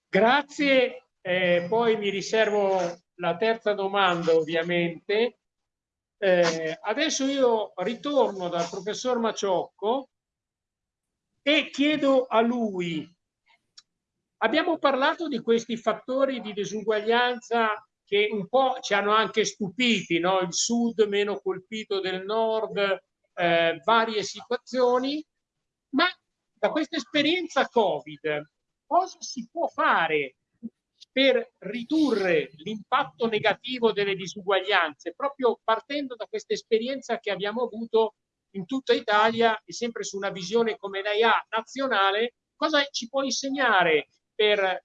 Grazie, eh, poi mi riservo la terza domanda ovviamente. Eh, adesso io ritorno dal professor Maciocco e chiedo a lui, abbiamo parlato di questi fattori di disuguaglianza che un po' ci hanno anche stupiti, no? il sud meno colpito del nord, eh, varie situazioni, ma da questa esperienza Covid cosa si può fare per ridurre l'impatto negativo delle disuguaglianze, proprio partendo da questa esperienza che abbiamo avuto in tutta Italia e sempre su una visione come lei ha nazionale, cosa ci può insegnare per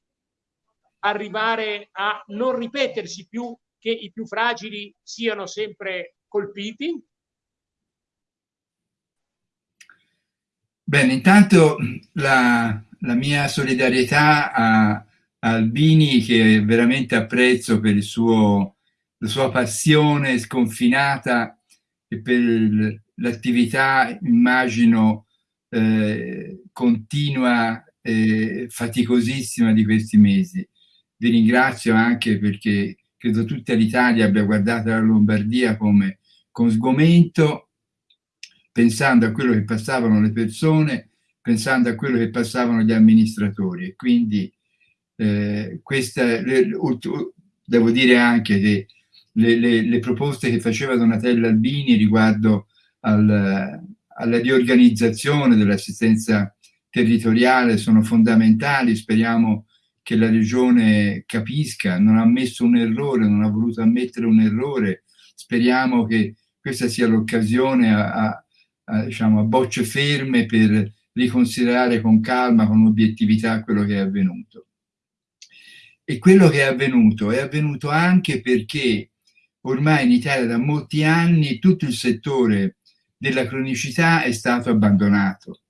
arrivare a non ripetersi più che i più fragili siano sempre colpiti? Bene, intanto la, la mia solidarietà a, Albini che veramente apprezzo per suo, la sua passione sconfinata e per l'attività, immagino, eh, continua e faticosissima di questi mesi. Vi ringrazio anche perché credo tutta l'Italia abbia guardato la Lombardia come con sgomento, pensando a quello che passavano le persone, pensando a quello che passavano gli amministratori. E quindi eh, questa, le, devo dire anche che le, le, le, proposte che faceva Donatella Albini riguardo al, alla riorganizzazione dell'assistenza territoriale sono fondamentali, speriamo che la regione capisca, non ha ammesso un errore, non ha voluto ammettere un errore, speriamo che questa sia l'occasione a, a, a, diciamo, a bocce ferme per riconsiderare con calma, con obiettività quello che è avvenuto. E quello che è avvenuto è avvenuto anche perché ormai in Italia da molti anni tutto il settore della cronicità è stato abbandonato,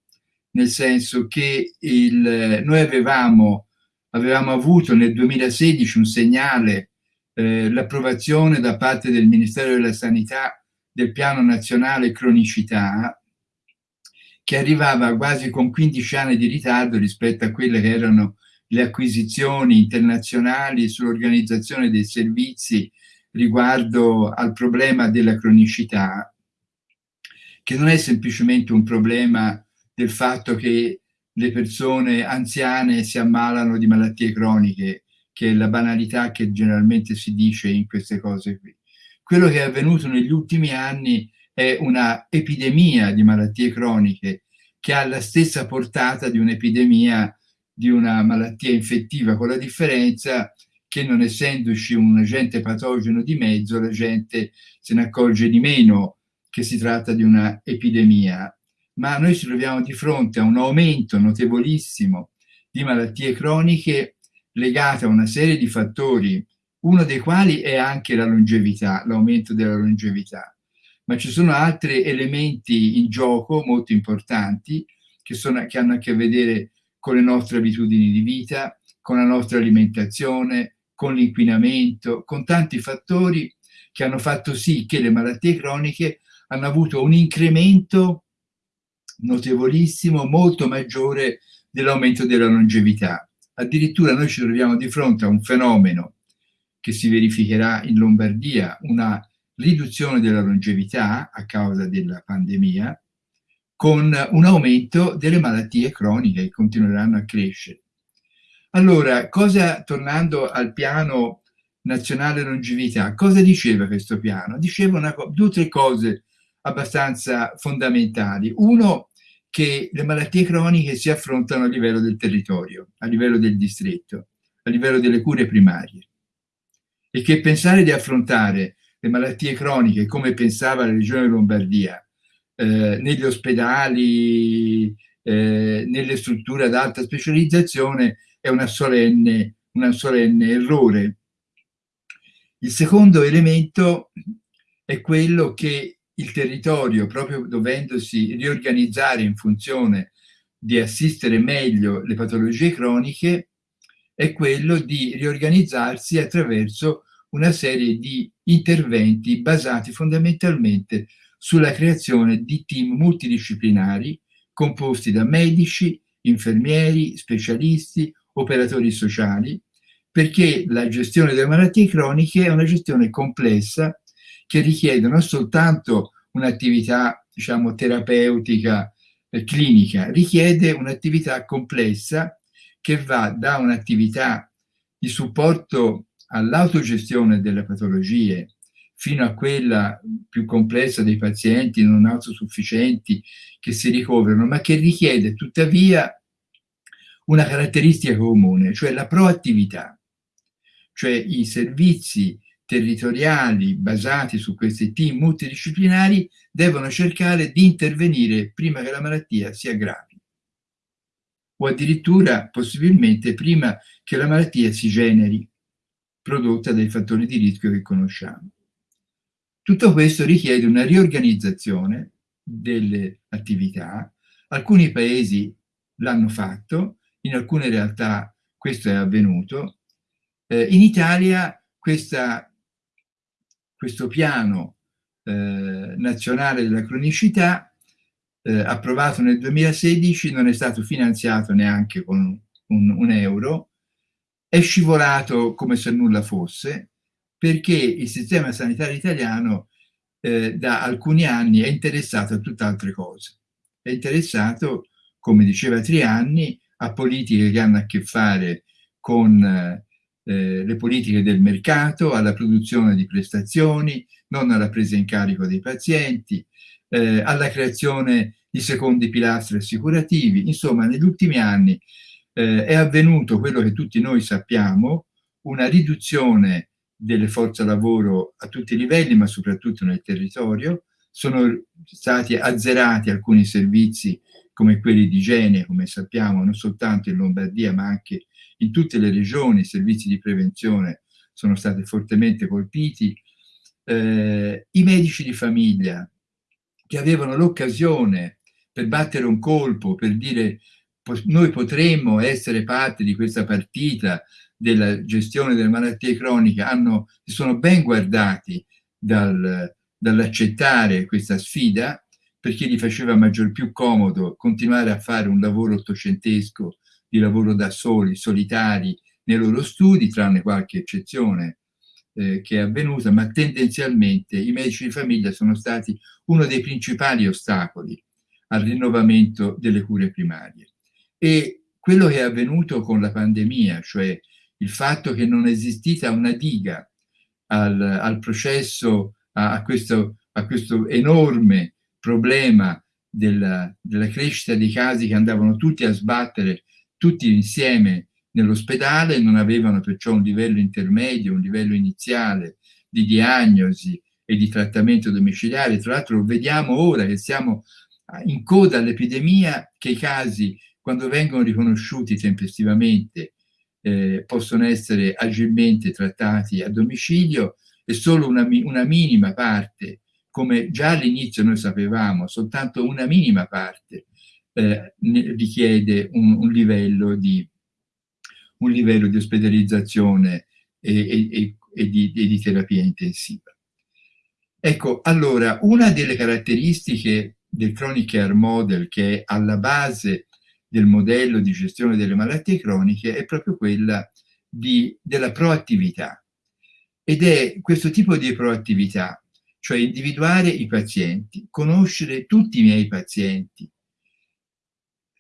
nel senso che il, noi avevamo avevamo avuto nel 2016 un segnale, eh, l'approvazione da parte del Ministero della Sanità del Piano Nazionale Cronicità, che arrivava quasi con 15 anni di ritardo rispetto a quelle che erano le acquisizioni internazionali sull'organizzazione dei servizi riguardo al problema della cronicità, che non è semplicemente un problema del fatto che le persone anziane si ammalano di malattie croniche, che è la banalità che generalmente si dice in queste cose qui. Quello che è avvenuto negli ultimi anni è una epidemia di malattie croniche che ha la stessa portata di un'epidemia di una malattia infettiva, con la differenza che non essendoci un agente patogeno di mezzo, la gente se ne accorge di meno che si tratta di una epidemia ma noi ci troviamo di fronte a un aumento notevolissimo di malattie croniche legate a una serie di fattori, uno dei quali è anche la longevità, l'aumento della longevità. Ma ci sono altri elementi in gioco molto importanti che, sono, che hanno a che vedere con le nostre abitudini di vita, con la nostra alimentazione, con l'inquinamento, con tanti fattori che hanno fatto sì che le malattie croniche hanno avuto un incremento notevolissimo, molto maggiore dell'aumento della longevità. Addirittura noi ci troviamo di fronte a un fenomeno che si verificherà in Lombardia, una riduzione della longevità a causa della pandemia, con un aumento delle malattie croniche che continueranno a crescere. Allora, cosa, tornando al piano nazionale longevità, cosa diceva questo piano? Diceva una, due o tre cose abbastanza fondamentali. Uno, che le malattie croniche si affrontano a livello del territorio, a livello del distretto, a livello delle cure primarie. E che pensare di affrontare le malattie croniche come pensava la regione Lombardia, eh, negli ospedali, eh, nelle strutture ad alta specializzazione, è una solenne, una solenne errore. Il secondo elemento è quello che il territorio, proprio dovendosi riorganizzare in funzione di assistere meglio le patologie croniche, è quello di riorganizzarsi attraverso una serie di interventi basati fondamentalmente sulla creazione di team multidisciplinari composti da medici, infermieri, specialisti, operatori sociali, perché la gestione delle malattie croniche è una gestione complessa che richiedono soltanto un'attività, diciamo, terapeutica eh, clinica, richiede un'attività complessa che va da un'attività di supporto all'autogestione delle patologie fino a quella più complessa dei pazienti non autosufficienti che si ricoverano, ma che richiede tuttavia una caratteristica comune, cioè la proattività, cioè i servizi territoriali basati su questi team multidisciplinari devono cercare di intervenire prima che la malattia si aggravi. o addirittura possibilmente prima che la malattia si generi, prodotta dai fattori di rischio che conosciamo. Tutto questo richiede una riorganizzazione delle attività. Alcuni paesi l'hanno fatto, in alcune realtà questo è avvenuto. Eh, in Italia questa, questo piano eh, nazionale della cronicità eh, approvato nel 2016 non è stato finanziato neanche con un, un euro, è scivolato come se nulla fosse perché il sistema sanitario italiano eh, da alcuni anni è interessato a tutt'altre cose. È interessato, come diceva Trianni, a politiche che hanno a che fare con eh, le politiche del mercato, alla produzione di prestazioni, non alla presa in carico dei pazienti, eh, alla creazione di secondi pilastri assicurativi. Insomma, negli ultimi anni eh, è avvenuto quello che tutti noi sappiamo, una riduzione delle forze lavoro a tutti i livelli, ma soprattutto nel territorio. Sono stati azzerati alcuni servizi come quelli di igiene, come sappiamo, non soltanto in Lombardia, ma anche in tutte le regioni, i servizi di prevenzione sono stati fortemente colpiti. Eh, I medici di famiglia che avevano l'occasione per battere un colpo, per dire noi potremmo essere parte di questa partita della gestione delle malattie croniche, hanno, sono ben guardati dal, dall'accettare questa sfida perché gli faceva maggior più comodo continuare a fare un lavoro ottocentesco di lavoro da soli, solitari, nei loro studi, tranne qualche eccezione eh, che è avvenuta, ma tendenzialmente i medici di famiglia sono stati uno dei principali ostacoli al rinnovamento delle cure primarie. E quello che è avvenuto con la pandemia, cioè il fatto che non è esistita una diga al, al processo, a, a, questo, a questo enorme problema della, della crescita dei casi che andavano tutti a sbattere tutti insieme nell'ospedale, non avevano perciò un livello intermedio, un livello iniziale di diagnosi e di trattamento domiciliare. Tra l'altro vediamo ora che siamo in coda all'epidemia che i casi, quando vengono riconosciuti tempestivamente, eh, possono essere agilmente trattati a domicilio e solo una, una minima parte come già all'inizio noi sapevamo, soltanto una minima parte eh, richiede un, un, livello di, un, livello di, ospedalizzazione e, e, e, di, e, di, terapia intensiva. Ecco, allora, una delle caratteristiche del Chronic Care Model che è alla base del modello di gestione delle malattie croniche è proprio quella di, della proattività. Ed è questo tipo di proattività cioè individuare i pazienti, conoscere tutti i miei pazienti,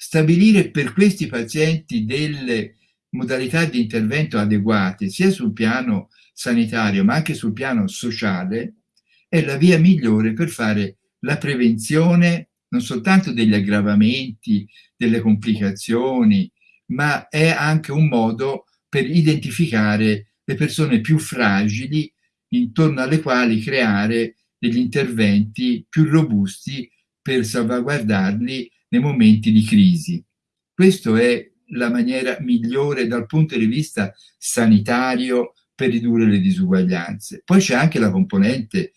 stabilire per questi pazienti delle modalità di intervento adeguate sia sul piano sanitario ma anche sul piano sociale è la via migliore per fare la prevenzione non soltanto degli aggravamenti, delle complicazioni, ma è anche un modo per identificare le persone più fragili intorno alle quali creare degli interventi più robusti per salvaguardarli nei momenti di crisi. Questa è la maniera migliore dal punto di vista sanitario per ridurre le disuguaglianze. Poi c'è anche la componente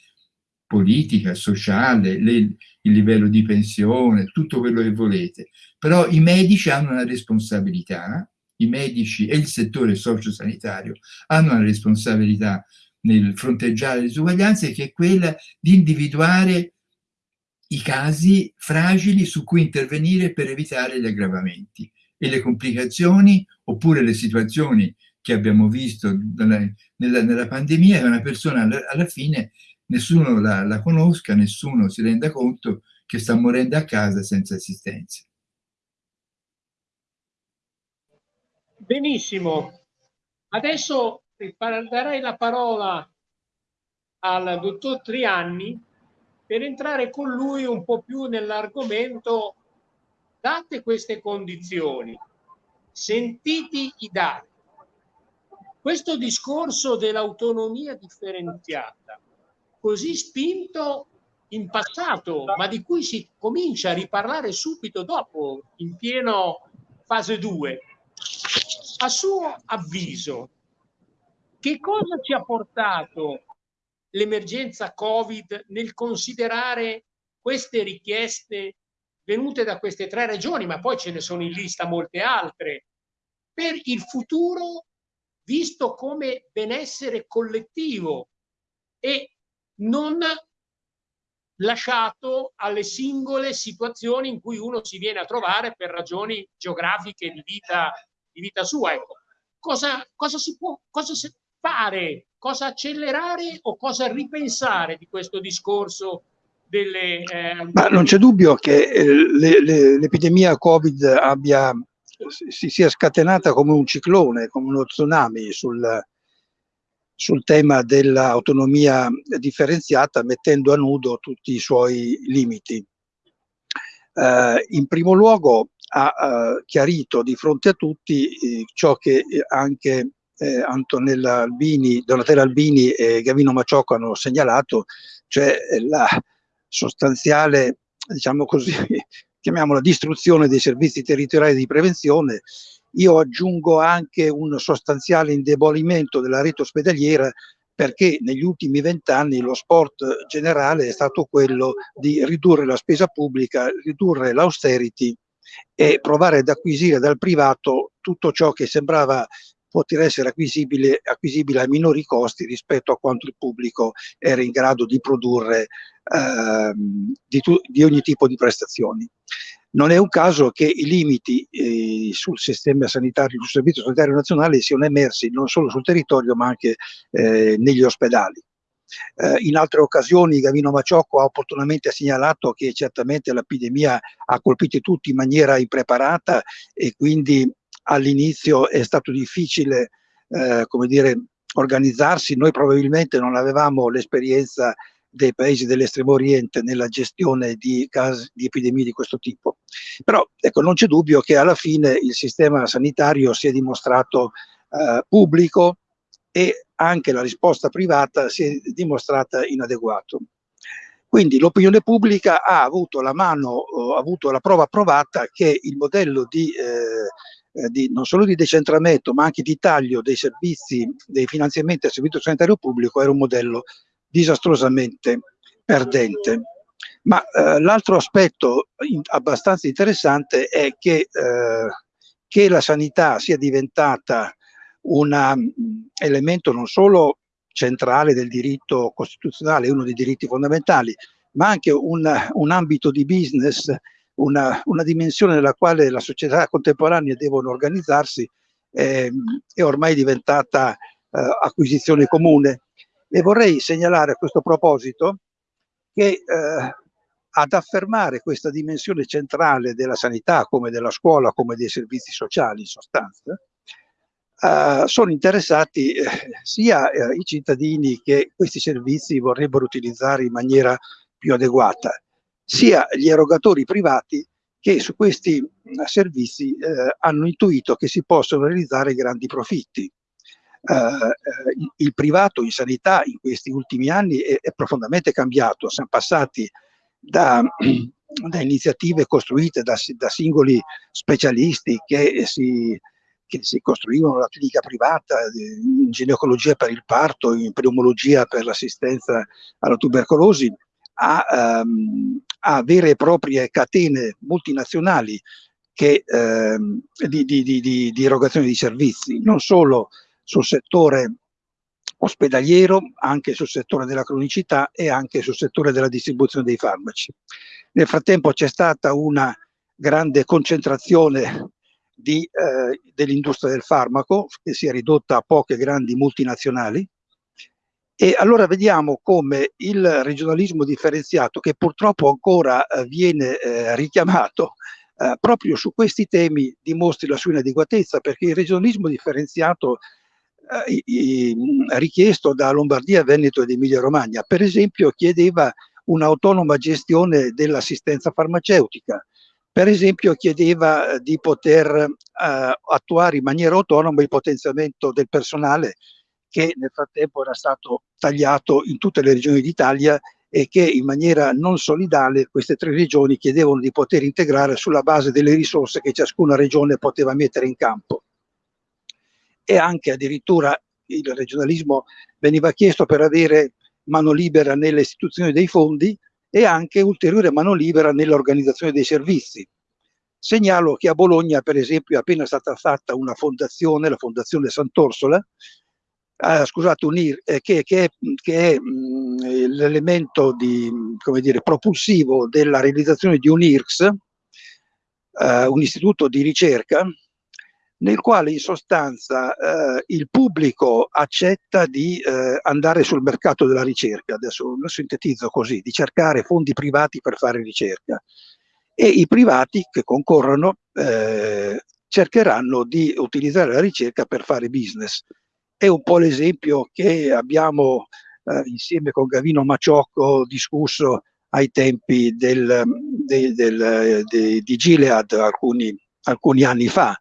politica, sociale, le, il livello di pensione, tutto quello che volete. Però i medici hanno una responsabilità, i medici e il settore sociosanitario hanno una responsabilità nel fronteggiare le disuguaglianze, che è quella di individuare i casi fragili su cui intervenire per evitare gli aggravamenti e le complicazioni oppure le situazioni che abbiamo visto nella, nella, nella pandemia che una persona alla, alla fine nessuno la, la, conosca, nessuno si renda conto che sta morendo a casa senza assistenza. Benissimo. Adesso darei la parola al dottor Trianni per entrare con lui un po' più nell'argomento date queste condizioni, sentiti i dati. Questo discorso dell'autonomia differenziata, così spinto in passato, ma di cui si comincia a riparlare subito dopo, in pieno fase 2. A suo avviso, che cosa ci ha portato l'emergenza Covid nel considerare queste richieste venute da queste tre regioni, ma poi ce ne sono in lista molte altre, per il futuro visto come benessere collettivo e non lasciato alle singole situazioni in cui uno si viene a trovare per ragioni geografiche di vita, di vita sua. Ecco. Cosa, cosa si può cosa fare, cosa accelerare o cosa ripensare di questo discorso delle... Eh... Ma non c'è dubbio che eh, l'epidemia Covid abbia, si sia scatenata come un ciclone, come uno tsunami sul, sul tema dell'autonomia differenziata, mettendo a nudo tutti i suoi limiti. Eh, in primo luogo ha eh, chiarito di fronte a tutti eh, ciò che anche eh, Antonella Albini, Donatella Albini e Gavino Maciocco hanno segnalato, cioè la sostanziale, diciamo così, chiamiamola distruzione dei servizi territoriali di prevenzione. Io aggiungo anche un sostanziale indebolimento della rete ospedaliera perché negli ultimi vent'anni lo sport generale è stato quello di ridurre la spesa pubblica, ridurre l'austerity e provare ad acquisire dal privato tutto ciò che sembrava poter essere acquisibile, acquisibile a minori costi rispetto a quanto il pubblico era in grado di produrre eh, di, di ogni tipo di prestazioni. Non è un caso che i limiti eh, sul sistema sanitario, sul servizio sanitario nazionale siano emersi non solo sul territorio ma anche eh, negli ospedali. Eh, in altre occasioni Gavino Maciocco ha opportunamente segnalato che certamente l'epidemia ha colpito tutti in maniera impreparata e quindi all'inizio è stato difficile eh, come dire, organizzarsi. Noi probabilmente non avevamo l'esperienza dei paesi dell'estremo oriente nella gestione di, casi, di epidemie di questo tipo. Però ecco, non c'è dubbio che alla fine il sistema sanitario si è dimostrato eh, pubblico e anche la risposta privata si è dimostrata inadeguato. Quindi l'opinione pubblica ha avuto la mano, ha avuto la prova provata che il modello di, eh, di, non solo di decentramento ma anche di taglio dei servizi, dei finanziamenti al servizio sanitario pubblico era un modello disastrosamente perdente. Ma eh, l'altro aspetto in, abbastanza interessante è che, eh, che, la sanità sia diventata un elemento non solo centrale del diritto costituzionale, uno dei diritti fondamentali, ma anche un, un ambito di business, una, una, dimensione nella quale la società contemporanea devono organizzarsi, eh, è ormai diventata eh, acquisizione comune. E vorrei segnalare a questo proposito che eh, ad affermare questa dimensione centrale della sanità, come della scuola, come dei servizi sociali in sostanza, eh, sono interessati eh, sia eh, i cittadini che questi servizi vorrebbero utilizzare in maniera più adeguata, sia gli erogatori privati che su questi eh, servizi eh, hanno intuito che si possono realizzare grandi profitti. Eh, eh, il privato in sanità in questi ultimi anni è, è profondamente cambiato, siamo passati da, da iniziative costruite da, da, singoli specialisti che si, che si costruivano la clinica privata in ginecologia per il parto, in pneumologia per l'assistenza alla tubercolosi, a, um, a, vere e proprie catene multinazionali che, um, di, di, di, di, erogazione di servizi, non solo sul settore ospedaliero, anche sul settore della cronicità e anche sul settore della distribuzione dei farmaci. Nel frattempo c'è stata una grande concentrazione eh, dell'industria del farmaco che si è ridotta a poche grandi multinazionali e allora vediamo come il regionalismo differenziato che purtroppo ancora eh, viene eh, richiamato eh, proprio su questi temi dimostri la sua inadeguatezza perché il regionalismo differenziato eh, richiesto da Lombardia, Veneto ed Emilia Romagna. Per esempio chiedeva un'autonoma gestione dell'assistenza farmaceutica, per esempio chiedeva di poter eh, attuare in maniera autonoma il potenziamento del personale che nel frattempo era stato tagliato in tutte le regioni d'Italia e che in maniera non solidale queste tre regioni chiedevano di poter integrare sulla base delle risorse che ciascuna regione poteva mettere in campo. E anche addirittura il regionalismo veniva chiesto per avere mano libera nelle istituzioni dei fondi e anche ulteriore mano libera nell'organizzazione dei servizi. Segnalo che a Bologna, per esempio, è appena stata fatta una fondazione, la Fondazione Sant'Orsola, eh, scusate, un, eh, che, che, è, che è l'elemento propulsivo della realizzazione di un IRCS, eh, un istituto di ricerca, nel quale in sostanza eh, il pubblico accetta di eh, andare sul mercato della ricerca, adesso lo sintetizzo così, di cercare fondi privati per fare ricerca e i privati che concorrono eh, cercheranno di utilizzare la ricerca per fare business. È un po' l'esempio che abbiamo eh, insieme con Gavino Maciocco discusso ai tempi del, de, del, de, di Gilead alcuni, alcuni, anni fa,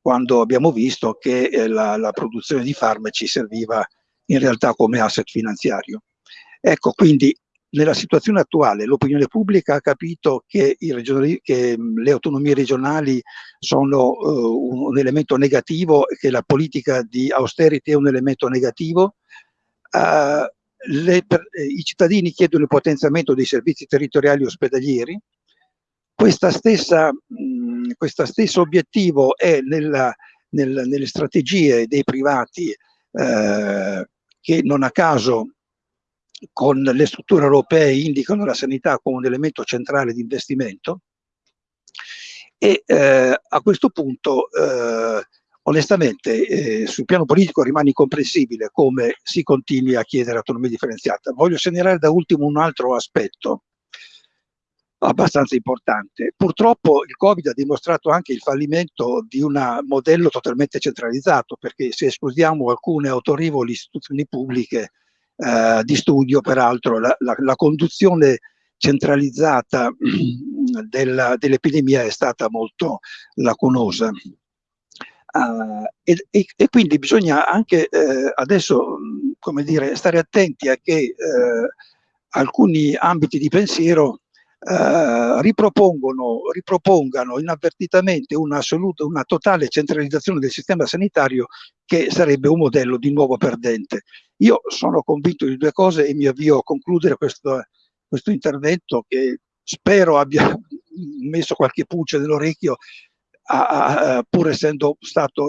quando abbiamo visto che eh, la, la produzione di farmaci serviva in realtà come asset finanziario. Ecco, quindi nella situazione attuale l'opinione pubblica ha capito che, che le autonomie regionali sono uh, un elemento negativo che la politica di austerity è un elemento negativo. Uh, le, per, eh, I cittadini chiedono il potenziamento dei servizi territoriali ospedalieri. Stessa, mh, questo stesso obiettivo è nella, nel, nelle strategie dei privati eh, che non a caso con le strutture europee indicano la sanità come un elemento centrale di investimento e eh, a questo punto eh, onestamente eh, sul piano politico rimane incomprensibile come si continui a chiedere autonomia differenziata. Voglio segnalare da ultimo un altro aspetto abbastanza importante. Purtroppo il Covid ha dimostrato anche il fallimento di un modello totalmente centralizzato perché se escludiamo alcune autorevoli istituzioni pubbliche eh, di studio, peraltro la, la, la conduzione centralizzata dell'epidemia è stata molto lacunosa. Uh, e, e, e, quindi bisogna anche eh, adesso, come dire, stare attenti a che eh, alcuni ambiti di pensiero eh, ripropongono, ripropongano inavvertitamente una, assoluta, una totale centralizzazione del sistema sanitario che sarebbe un modello di nuovo perdente. Io sono convinto di due cose e mi avvio a concludere questo, questo intervento che spero abbia messo qualche pulce nell'orecchio pur essendo stato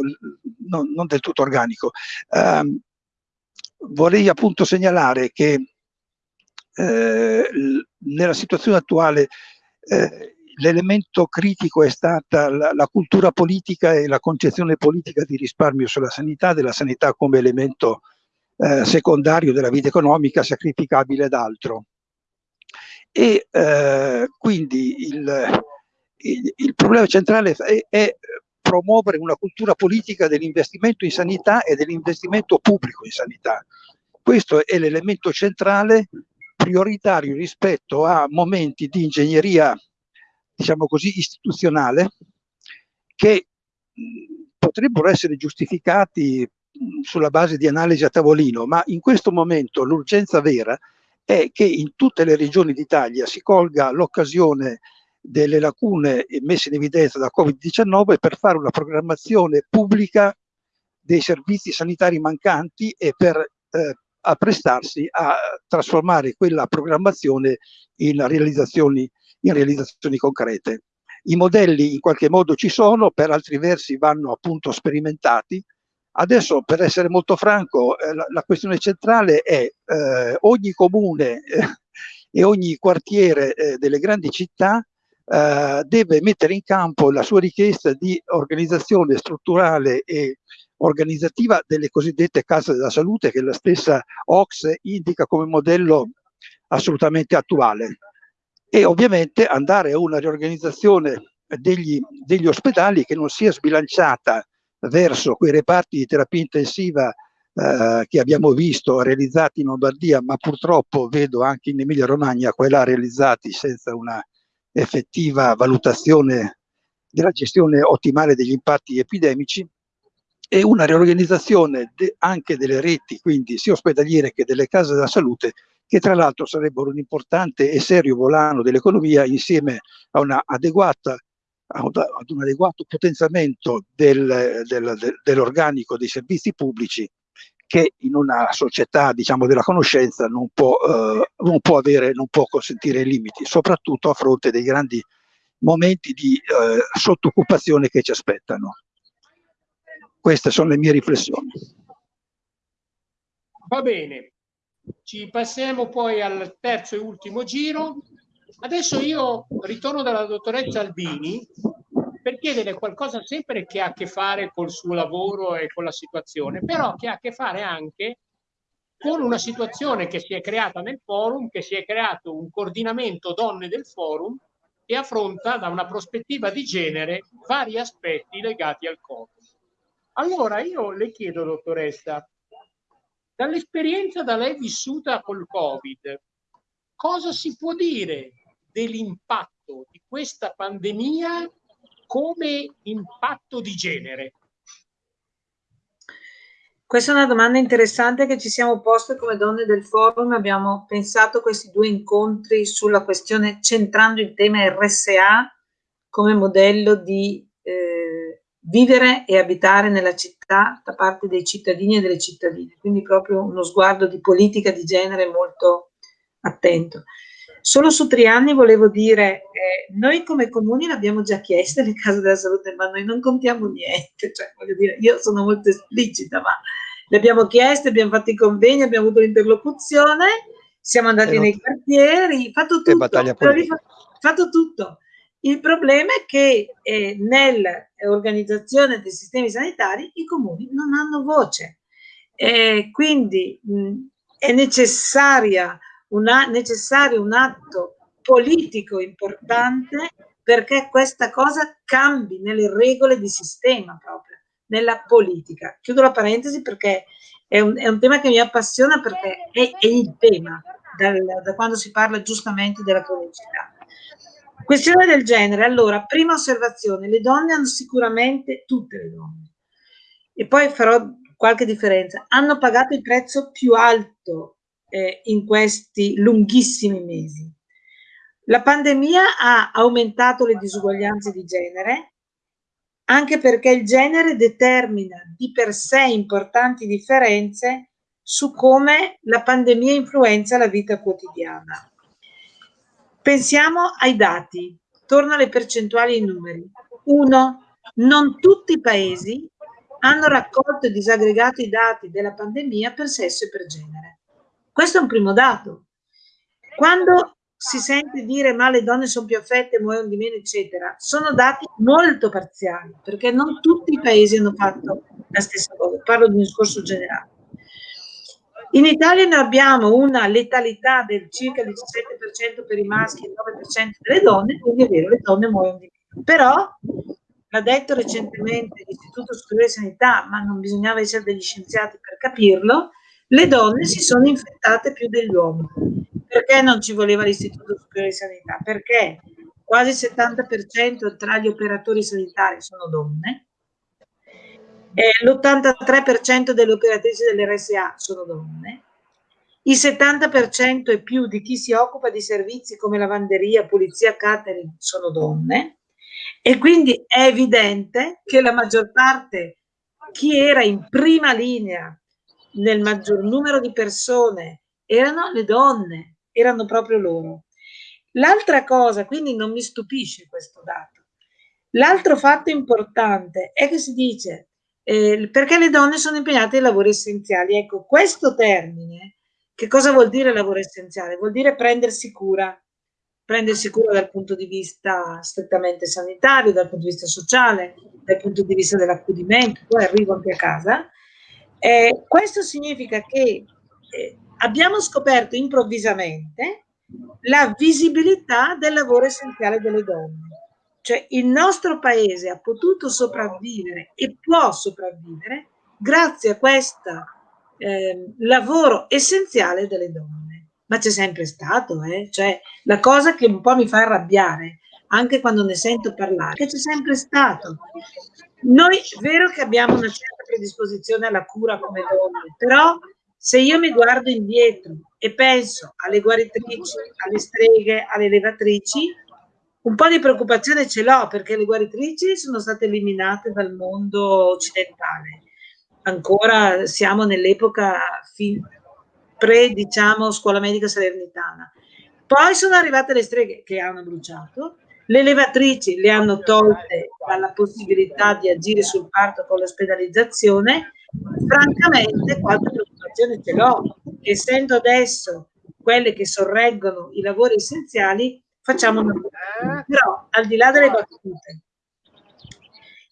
non, non del tutto organico. Um, vorrei appunto segnalare che eh, nella situazione attuale eh, l'elemento critico è stata la, la, cultura politica e la concezione politica di risparmio sulla sanità, della sanità come elemento eh, secondario della vita economica sacrificabile ad altro. E eh, quindi il, il, il, problema centrale è, è promuovere una cultura politica dell'investimento in sanità e dell'investimento pubblico in sanità. Questo è l'elemento centrale prioritario rispetto a momenti di ingegneria, diciamo così, istituzionale che potrebbero essere giustificati sulla base di analisi a tavolino, ma in questo momento l'urgenza vera è che in tutte le regioni d'Italia si colga l'occasione delle lacune messe in evidenza da Covid-19 per fare una programmazione pubblica dei servizi sanitari mancanti e per eh, apprestarsi a trasformare quella programmazione in realizzazioni, in realizzazioni concrete. I modelli in qualche modo ci sono, per altri versi vanno appunto sperimentati. Adesso, per essere molto franco, eh, la, la, questione centrale è eh, ogni comune eh, e ogni quartiere eh, delle grandi città eh, deve mettere in campo la sua richiesta di organizzazione strutturale e organizzativa delle cosiddette case della salute che la stessa Ox indica come modello assolutamente attuale. E ovviamente andare a una riorganizzazione degli, degli ospedali che non sia sbilanciata verso quei reparti di terapia intensiva eh, che abbiamo visto realizzati in Lombardia, ma purtroppo vedo anche in Emilia Romagna quella realizzati senza una effettiva valutazione della gestione ottimale degli impatti epidemici e una riorganizzazione de, anche delle reti, quindi sia ospedaliere che delle case della salute, che tra l'altro sarebbero un importante e serio volano dell'economia insieme a una adeguata ad un adeguato potenziamento del, del, del, dell'organico dei servizi pubblici che in una società diciamo, della conoscenza non può, eh, non può, avere, non può consentire limiti, soprattutto a fronte dei grandi momenti di eh, sottoccupazione che ci aspettano. Queste sono le mie riflessioni. Va bene, ci passiamo poi al terzo e ultimo giro. Adesso io ritorno dalla dottoressa Albini per chiedere qualcosa sempre che ha a che fare col suo lavoro e con la situazione, però che ha a che fare anche con una situazione che si è creata nel forum, che si è creato un coordinamento donne del forum e affronta da una prospettiva di genere vari aspetti legati al Covid. Allora io le chiedo, dottoressa, dall'esperienza da lei vissuta col Covid, cosa si può dire dell'impatto di questa pandemia come impatto di genere? Questa è una domanda interessante che ci siamo poste come donne del forum. Abbiamo pensato questi due incontri sulla questione centrando il tema RSA come modello di vivere e abitare nella città da parte dei cittadini e delle cittadine. Quindi proprio uno sguardo di politica di genere molto attento. Solo su Trianni volevo dire, eh, noi come comuni l'abbiamo già chiesto le case della salute, ma noi non contiamo niente, cioè voglio dire, io sono molto esplicita, ma le abbiamo chieste, abbiamo fatto i convegni, abbiamo avuto l'interlocuzione, siamo andati nei quartieri, fatto tutto, fatto tutto. Il problema è che eh, nell'organizzazione dei sistemi sanitari i comuni non hanno voce, eh, quindi mh, è una, necessario un atto politico importante perché questa cosa cambi nelle regole di sistema proprio, nella politica. Chiudo la parentesi perché è un, è un tema che mi appassiona perché è, è il tema dal, da quando si parla giustamente della cronicità. Questione del genere, allora, prima osservazione, le donne hanno sicuramente, tutte le donne, e poi farò qualche differenza, hanno pagato il prezzo più alto eh, in questi lunghissimi mesi. La pandemia ha aumentato le disuguaglianze di genere, anche perché il genere determina di per sé importanti differenze su come la pandemia influenza la vita quotidiana. Pensiamo ai dati, torno alle percentuali e ai numeri. Uno, non tutti i paesi hanno raccolto e disaggregato i dati della pandemia per sesso e per genere. Questo è un primo dato. Quando si sente dire ma le donne sono più affette, muoiono di meno, eccetera, sono dati molto parziali, perché non tutti i paesi hanno fatto la stessa cosa. Parlo di un discorso generale. In Italia noi abbiamo una letalità del circa il 17% per i maschi e il 9% delle donne, quindi è vero, le donne muoiono di meno. Però, l'ha detto recentemente l'Istituto Superiore di Sanità, ma non bisognava essere degli scienziati per capirlo, le donne si sono infettate più degli uomini. Perché non ci voleva l'Istituto Superiore di Sanità? Perché quasi il 70% tra gli operatori sanitari sono donne, l'83% delle operatrici dell'RSA sono donne, il 70% e più di chi si occupa di servizi come lavanderia, pulizia, catering sono donne. E quindi è evidente che la maggior parte, chi era in prima linea nel maggior numero di persone erano le donne, erano proprio loro. L'altra cosa, quindi non mi stupisce questo dato, l'altro fatto importante è che si dice eh, perché le donne sono impegnate in lavori essenziali. Ecco, questo termine, che cosa vuol dire lavoro essenziale? Vuol dire prendersi cura, prendersi cura dal punto di vista strettamente sanitario, dal punto di vista sociale, dal punto di vista dell'accudimento, poi arrivo anche a casa, eh, questo significa che eh, abbiamo scoperto improvvisamente la visibilità del lavoro essenziale delle donne. Cioè il nostro paese ha potuto sopravvivere e può sopravvivere grazie a questo eh, lavoro essenziale delle donne. Ma c'è sempre stato, eh? cioè la cosa che un po' mi fa arrabbiare, anche quando ne sento parlare, che c'è sempre stato. Noi è vero che abbiamo una certa predisposizione alla cura come donne, però Se io mi guardo indietro e penso alle guaritrici, alle streghe, alle levatrici, un po' di preoccupazione ce l'ho perché le guaritrici sono state eliminate dal mondo occidentale. Ancora siamo nell'epoca pre, diciamo, scuola medica salernitana. Poi sono arrivate le streghe che hanno bruciato, le levatrici le hanno tolte dalla possibilità di agire sul parto con l'ospedalizzazione. Francamente, qualche preoccupazione ce l'ho. Essendo adesso quelle che sorreggono i lavori essenziali, facciamo una Però, al di là delle battute,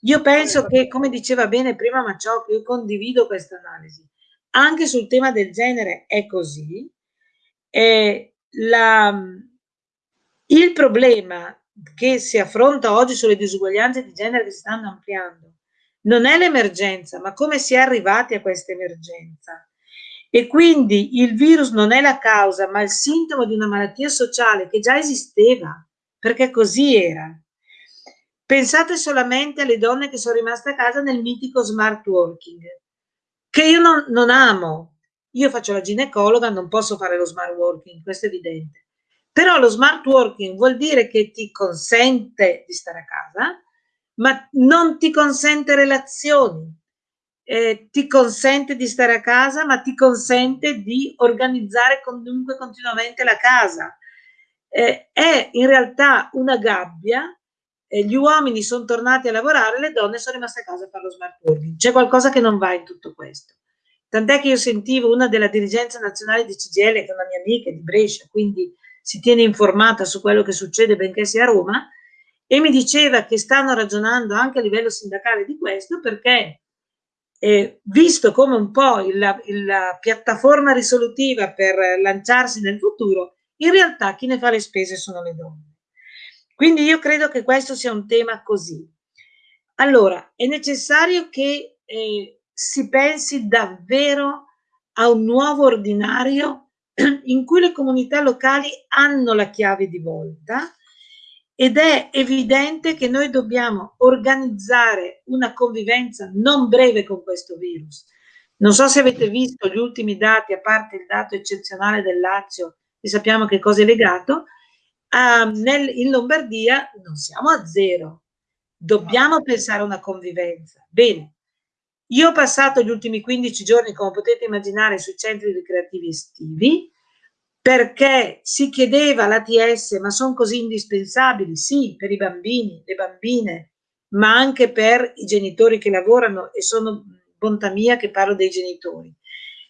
io penso che, come diceva bene prima Maciocco, io condivido questa analisi. Anche sul tema del genere è così. E la, il problema che si affronta oggi sulle disuguaglianze di genere che si stanno ampliando non è l'emergenza, ma come si è arrivati a questa emergenza. E quindi il virus non è la causa, ma il sintomo di una malattia sociale che già esisteva, perché così era. Pensate solamente alle donne che sono rimaste a casa nel mitico smart working, che io non, non amo. Io faccio la ginecologa, non posso fare lo smart working, questo è evidente. Però lo smart working vuol dire che ti consente di stare a casa, ma non ti consente relazioni, eh, ti consente di stare a casa, ma ti consente di organizzare comunque continuamente la casa. Eh, è in realtà una gabbia, eh, gli uomini sono tornati a lavorare, le donne sono rimaste a casa a fare lo smart working. C'è qualcosa che non va in tutto questo. Tant'è che io sentivo una della dirigenza nazionale di CGL, che è una mia amica di Brescia, quindi si tiene informata su quello che succede benché sia a Roma, e mi diceva che stanno ragionando anche a livello sindacale di questo perché eh, visto come un po' il, la piattaforma risolutiva per lanciarsi nel futuro, in realtà chi ne fa le spese sono le donne. Quindi io credo che questo sia un tema così. Allora, è necessario che eh, si pensi davvero a un nuovo ordinario in cui le comunità locali hanno la chiave di volta ed è evidente che noi dobbiamo organizzare una convivenza non breve con questo virus. Non so se avete visto gli ultimi dati, a parte il dato eccezionale del Lazio, e sappiamo che cosa è legato, uh, nel, in Lombardia non siamo a zero, dobbiamo pensare a una convivenza. Bene, io ho passato gli ultimi 15 giorni, come potete immaginare, sui centri ricreativi estivi, perché si chiedeva l'ATS, ma sono così indispensabili? Sì, per i bambini, le bambine, ma anche per i genitori che lavorano, e sono bontà mia che parlo dei genitori.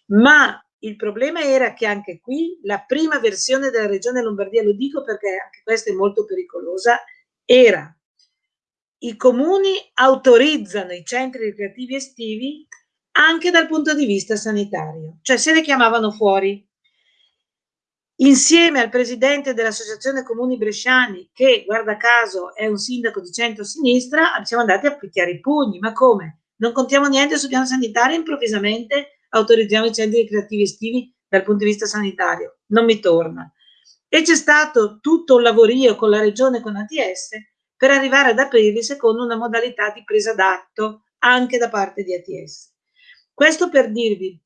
Ma il problema era che anche qui la prima versione della regione Lombardia, lo dico perché anche questa è molto pericolosa, era i comuni autorizzano i centri ricreativi estivi anche dal punto di vista sanitario, cioè se ne chiamavano fuori. Insieme al presidente dell'Associazione Comuni Bresciani, che guarda caso è un sindaco di centro-sinistra, siamo andati a picchiare i pugni. Ma come? Non contiamo niente sul piano sanitario improvvisamente autorizziamo i centri ricreativi estivi dal punto di vista sanitario. Non mi torna. E c'è stato tutto un lavorio con la regione, con ATS, per arrivare ad aprirli secondo una modalità di presa d'atto anche da parte di ATS. Questo per dirvi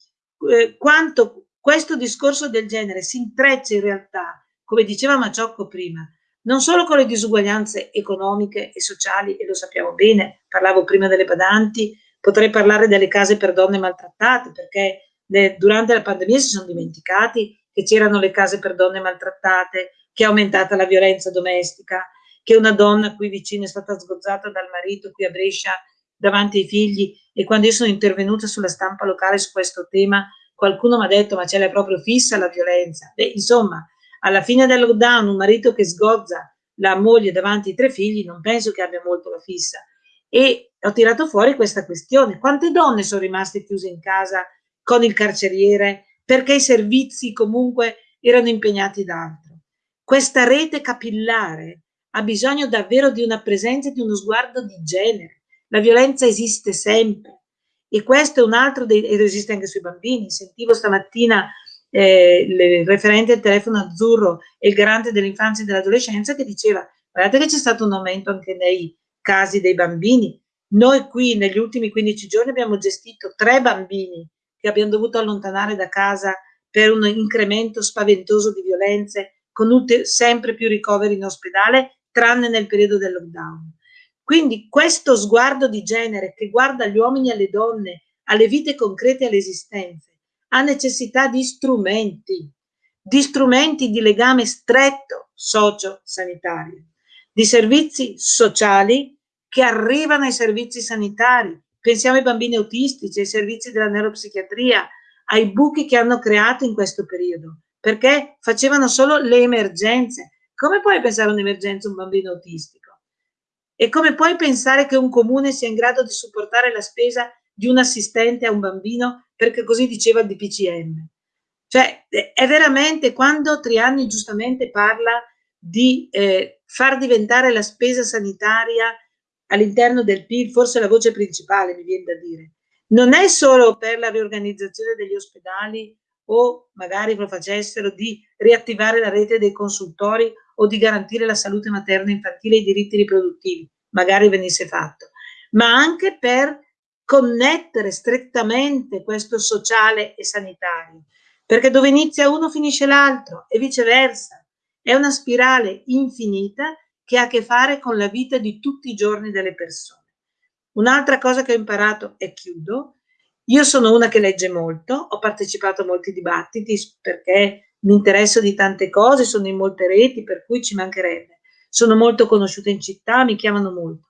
eh, quanto questo discorso del genere si intreccia in realtà, come diceva Maciocco prima, non solo con le disuguaglianze economiche e sociali, e lo sappiamo bene, parlavo prima delle badanti, potrei parlare delle case per donne maltrattate, perché le, durante la pandemia si sono dimenticati che c'erano le case per donne maltrattate, che è aumentata la violenza domestica, che una donna qui vicino è stata sgozzata dal marito qui a Brescia davanti ai figli e quando io sono intervenuta sulla stampa locale su questo tema qualcuno mi ha detto ma ce l'hai proprio fissa la violenza? Beh, insomma alla fine del lockdown un marito che sgozza la moglie davanti ai tre figli non penso che abbia molto la fissa. E ho tirato fuori questa questione. Quante donne sono rimaste chiuse in casa con il carceriere perché i servizi comunque erano impegnati da altro? Questa rete capillare ha bisogno davvero di una presenza di uno sguardo di genere. La violenza esiste sempre e questo è un altro dei, ed esiste anche sui bambini. Sentivo stamattina eh, il referente del telefono azzurro e il garante dell'infanzia e dell'adolescenza che diceva guardate che c'è stato un aumento anche nei casi dei bambini. Noi qui negli ultimi 15 giorni abbiamo gestito tre bambini che abbiamo dovuto allontanare da casa per un incremento spaventoso di violenze, con sempre più ricoveri in ospedale, tranne nel periodo del lockdown. Quindi questo sguardo di genere che guarda gli uomini e le donne, alle vite concrete e alle esistenze, ha necessità di strumenti, di strumenti di legame stretto socio-sanitario, di servizi sociali che arrivano ai servizi sanitari. Pensiamo ai bambini autistici, ai servizi della neuropsichiatria, ai buchi che hanno creato in questo periodo, perché facevano solo le emergenze. Come puoi pensare a un'emergenza un bambino autistico? E come puoi pensare che un comune sia in grado di supportare la spesa di un assistente a un bambino perché così diceva il DPCM? Cioè, è veramente quando Triani giustamente parla di eh, far diventare la spesa sanitaria all'interno del PIL, forse la voce principale, mi viene da dire. Non è solo per la riorganizzazione degli ospedali o magari lo facessero di riattivare la rete dei consultori o di garantire la salute materna infantile e i diritti riproduttivi, magari venisse fatto, ma anche per connettere strettamente questo sociale e sanitario perché dove inizia uno finisce l'altro e viceversa. È una spirale infinita che ha a che fare con la vita di tutti i giorni delle persone. Un'altra cosa che ho imparato e chiudo, io sono una che legge molto, ho partecipato a molti dibattiti perché mi interesso di tante cose, sono in molte reti, per cui ci mancherebbe. Sono molto conosciuta in città, mi chiamano molto.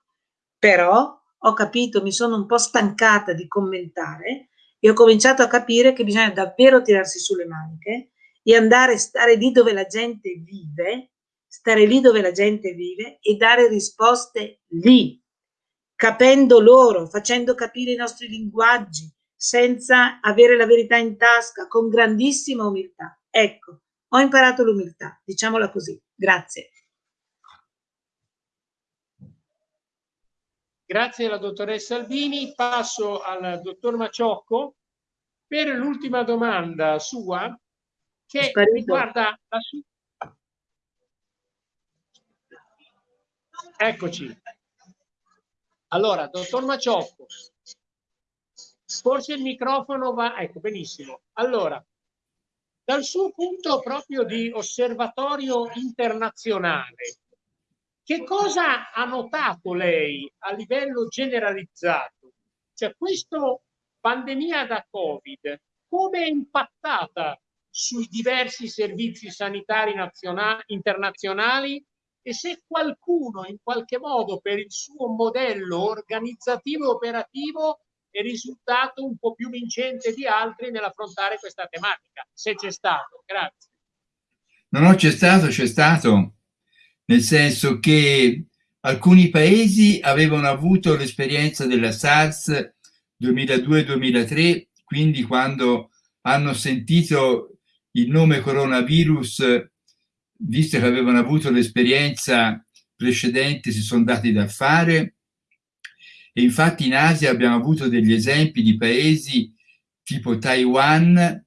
Però ho capito, mi sono un po' stancata di commentare e ho cominciato a capire che bisogna davvero tirarsi sulle maniche e andare a stare lì dove la gente vive, stare lì dove la gente vive e dare risposte lì, capendo loro, facendo capire i nostri linguaggi, senza avere la verità in tasca, con grandissima umiltà. Ecco, ho imparato l'umiltà, diciamola così. Grazie. Grazie alla dottoressa Albini. Passo al dottor Maciocco per l'ultima domanda sua che riguarda la sua... Eccoci. Allora, dottor Maciocco, forse il microfono va... Ecco, benissimo. Allora, dal suo punto proprio di osservatorio internazionale, che cosa ha notato lei a livello generalizzato? Cioè, questa pandemia da Covid, come è impattata sui diversi servizi sanitari internazionali e se qualcuno in qualche modo per il suo modello organizzativo e operativo è risultato un po' più vincente di altri nell'affrontare questa tematica, se c'è stato. Grazie. No, no, c'è stato, c'è stato nel senso che alcuni paesi avevano avuto l'esperienza della SARS 2002-2003, quindi quando hanno sentito il nome coronavirus, visto che avevano avuto l'esperienza precedente, si sono dati da fare. E infatti in Asia abbiamo avuto degli esempi di paesi tipo Taiwan,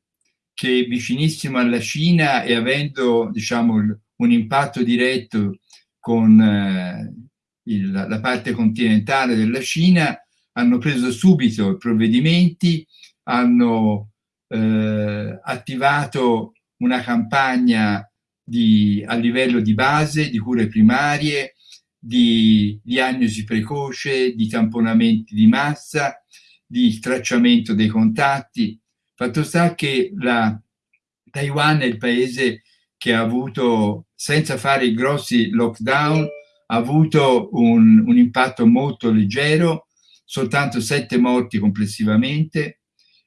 che è vicinissimo alla Cina e avendo diciamo, un impatto diretto con eh, il, la parte continentale della Cina, hanno preso subito provvedimenti, hanno eh, attivato una campagna di, a livello di base, di cure primarie, di diagnosi precoce, di tamponamenti di massa, di tracciamento dei contatti. Fatto sta che la Taiwan è il paese che ha avuto, senza fare i grossi lockdown, ha avuto un, un impatto molto leggero, soltanto sette morti complessivamente.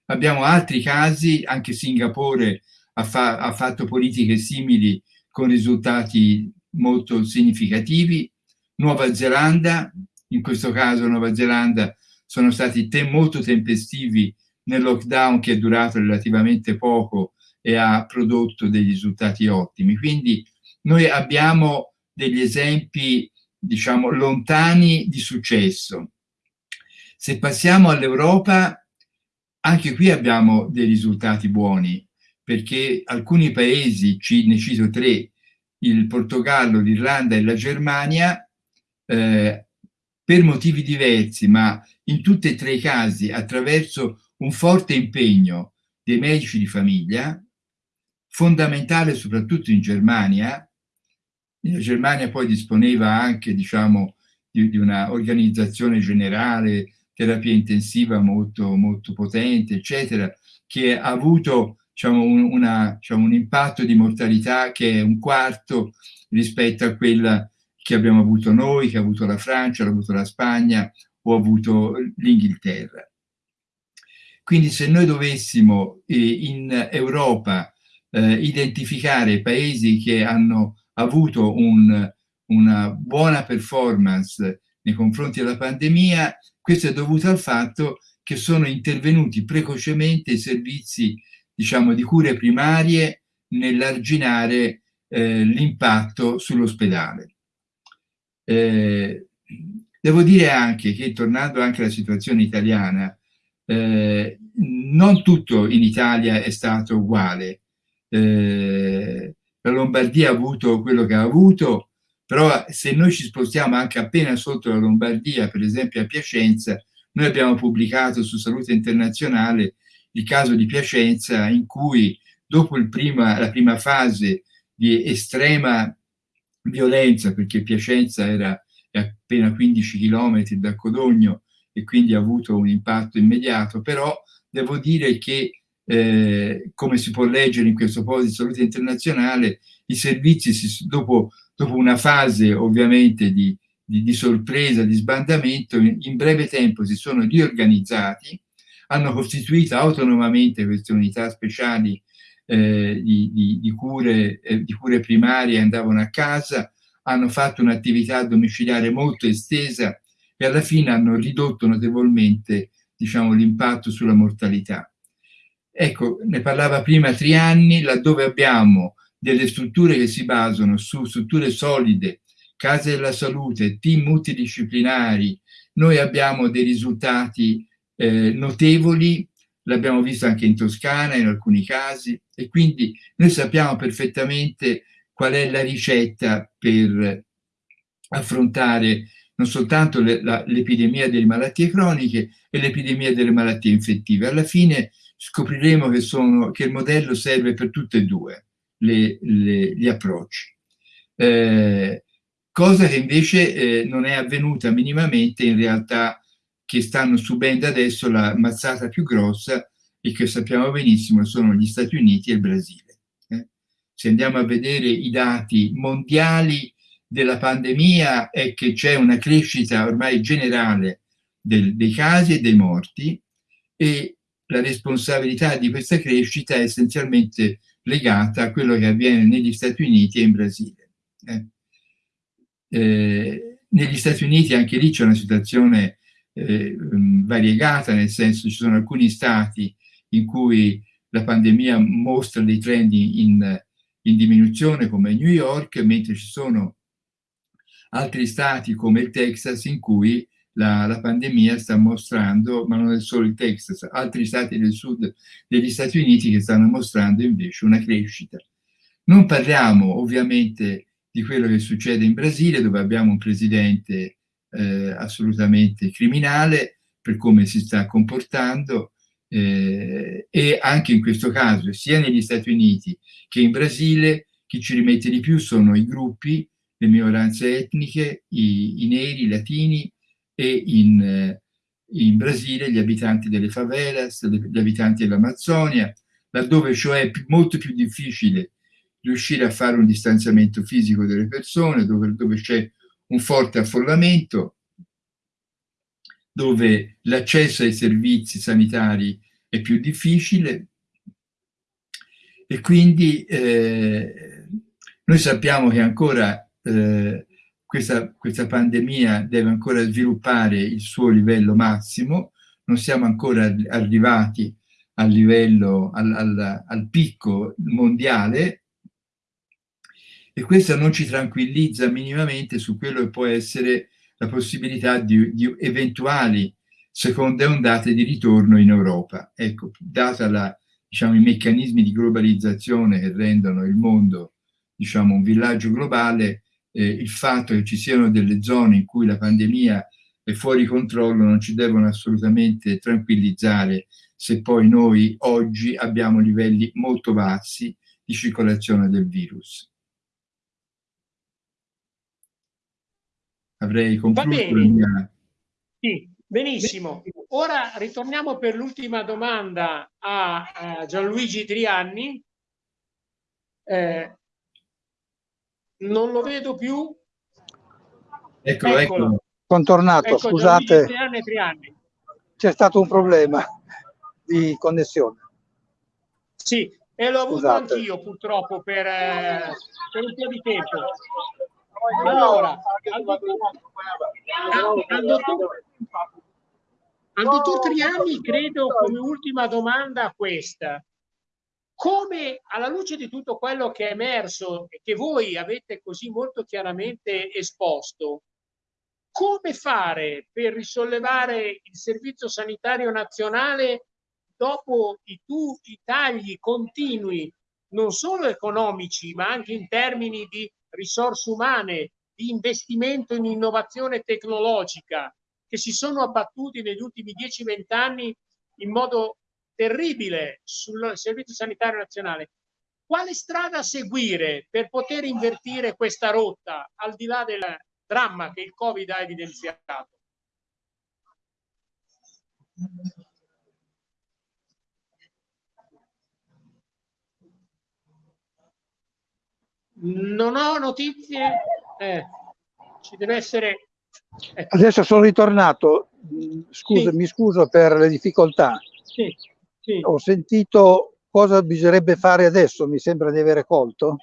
Abbiamo altri casi, anche Singapore ha, fa, ha fatto politiche simili con risultati molto significativi. Nuova Zelanda, in questo caso Nuova Zelanda, sono stati te molto tempestivi nel lockdown che è durato relativamente poco e ha prodotto dei risultati ottimi. Quindi noi abbiamo degli esempi, diciamo, lontani di successo. Se passiamo all'Europa, anche qui abbiamo dei risultati buoni, perché alcuni paesi, ne cito tre, il Portogallo, l'Irlanda e la Germania, eh, per motivi diversi, ma in tutti e tre i casi attraverso un forte impegno dei medici di famiglia, fondamentale soprattutto in Germania. La Germania poi disponeva anche, diciamo, di, di una organizzazione generale, terapia intensiva molto, molto potente, eccetera, che ha avuto diciamo, un, una, diciamo, un impatto di mortalità che è un quarto rispetto a quella che abbiamo avuto noi, che ha avuto la Francia, l'ha avuto la Spagna o ha avuto l'Inghilterra. Quindi se noi dovessimo eh, in Europa eh, identificare paesi che hanno avuto un, una buona performance nei confronti della pandemia, questo è dovuto al fatto che sono intervenuti precocemente i servizi diciamo, di cure primarie nell'arginare eh, l'impatto sull'ospedale. Eh, devo dire anche che, tornando anche alla situazione italiana, eh, non tutto in Italia è stato uguale. Eh, la Lombardia ha avuto quello che ha avuto, però se noi ci spostiamo anche appena sotto la Lombardia, per esempio a Piacenza, noi abbiamo pubblicato su Salute Internazionale il caso di Piacenza in cui dopo prima, la prima fase di estrema violenza, perché Piacenza era appena 15 km da Codogno e quindi ha avuto un impatto immediato, però devo dire che eh, come si può leggere in questo posto di salute internazionale, i servizi si, dopo, dopo, una fase ovviamente di, di, di sorpresa, di sbandamento, in, in, breve tempo si sono riorganizzati, hanno costituito autonomamente queste unità speciali eh, di, di, cure, eh, di cure primarie, andavano a casa, hanno fatto un'attività domiciliare molto estesa e alla fine hanno ridotto notevolmente diciamo, l'impatto sulla mortalità. Ecco, ne parlava prima Trianni, laddove abbiamo delle strutture che si basano su strutture solide, case della salute, team multidisciplinari, noi abbiamo dei risultati eh, notevoli, l'abbiamo visto anche in Toscana in alcuni casi, e quindi noi sappiamo perfettamente qual è la ricetta per affrontare non soltanto l'epidemia delle malattie croniche e l'epidemia delle malattie infettive. Alla fine scopriremo che, sono, che il modello serve per tutte e due le, le, gli approcci. Eh, cosa che invece eh, non è avvenuta minimamente in realtà che stanno subendo adesso la mazzata più grossa e che sappiamo benissimo sono gli Stati Uniti e il Brasile. Eh. Se andiamo a vedere i dati mondiali della pandemia è che c'è una crescita ormai generale del, dei casi e dei morti e la responsabilità di questa crescita è essenzialmente legata a quello che avviene negli Stati Uniti e in Brasile. Eh. Eh, negli Stati Uniti anche lì c'è una situazione eh, variegata, nel senso ci sono alcuni stati in cui la pandemia mostra dei trend in, in diminuzione come New York, mentre ci sono altri stati come il Texas in cui la, la, pandemia sta mostrando, ma non è solo il Texas, altri stati del sud degli Stati Uniti che stanno mostrando invece una crescita. Non parliamo ovviamente di quello che succede in Brasile dove abbiamo un presidente eh, assolutamente criminale per come si sta comportando eh, e anche in questo caso sia negli Stati Uniti che in Brasile chi ci rimette di più sono i gruppi le minoranze etniche, i, i neri, i latini e in, eh, in, Brasile gli abitanti delle favelas, gli abitanti dell'Amazzonia, laddove cioè è molto più difficile riuscire a fare un distanziamento fisico delle persone, dove, dove c'è un forte affollamento, dove l'accesso ai servizi sanitari è più difficile. E quindi eh, noi sappiamo che ancora eh, questa, questa pandemia deve ancora sviluppare il suo livello massimo, non siamo ancora arrivati al livello, al, al, al picco mondiale. E questo non ci tranquillizza minimamente su quello che può essere la possibilità di, di eventuali seconde ondate di ritorno in Europa. Ecco, data la, diciamo, i meccanismi di globalizzazione che rendono il mondo diciamo, un villaggio globale, eh, il fatto che ci siano delle zone in cui la pandemia è fuori controllo non ci devono assolutamente tranquillizzare se poi noi oggi abbiamo livelli molto bassi di circolazione del virus. Avrei concluso la mia... Sì, benissimo. Ora ritorniamo per l'ultima domanda a, Gianluigi Trianni. Eh, non lo vedo più. Eccolo, eccolo. eccolo. Sono tornato, ecco, scusate. C'è stato un problema di connessione. Sì, e l'ho avuto anch'io purtroppo per, eh, per, un po' di tempo. Allora, al dottor, al dottor, al dottor Triani credo come ultima domanda questa. Come alla luce di tutto quello che è emerso e che voi avete così molto chiaramente esposto, come fare per risollevare il servizio sanitario nazionale dopo i, tu, i tagli continui, non solo economici, ma anche in termini di risorse umane, di investimento in innovazione tecnologica, che si sono abbattuti negli ultimi 10-20 anni in modo terribile sul Servizio Sanitario Nazionale. Quale strada seguire per poter invertire questa rotta, al di là del dramma che il Covid ha evidenziato? Non ho notizie. Eh, ci deve essere. Ecco. Adesso sono ritornato. Scusa, sì. mi scuso per le difficoltà. Sì, sì. Ho sentito cosa bisognerebbe fare adesso, mi sembra di avere colto.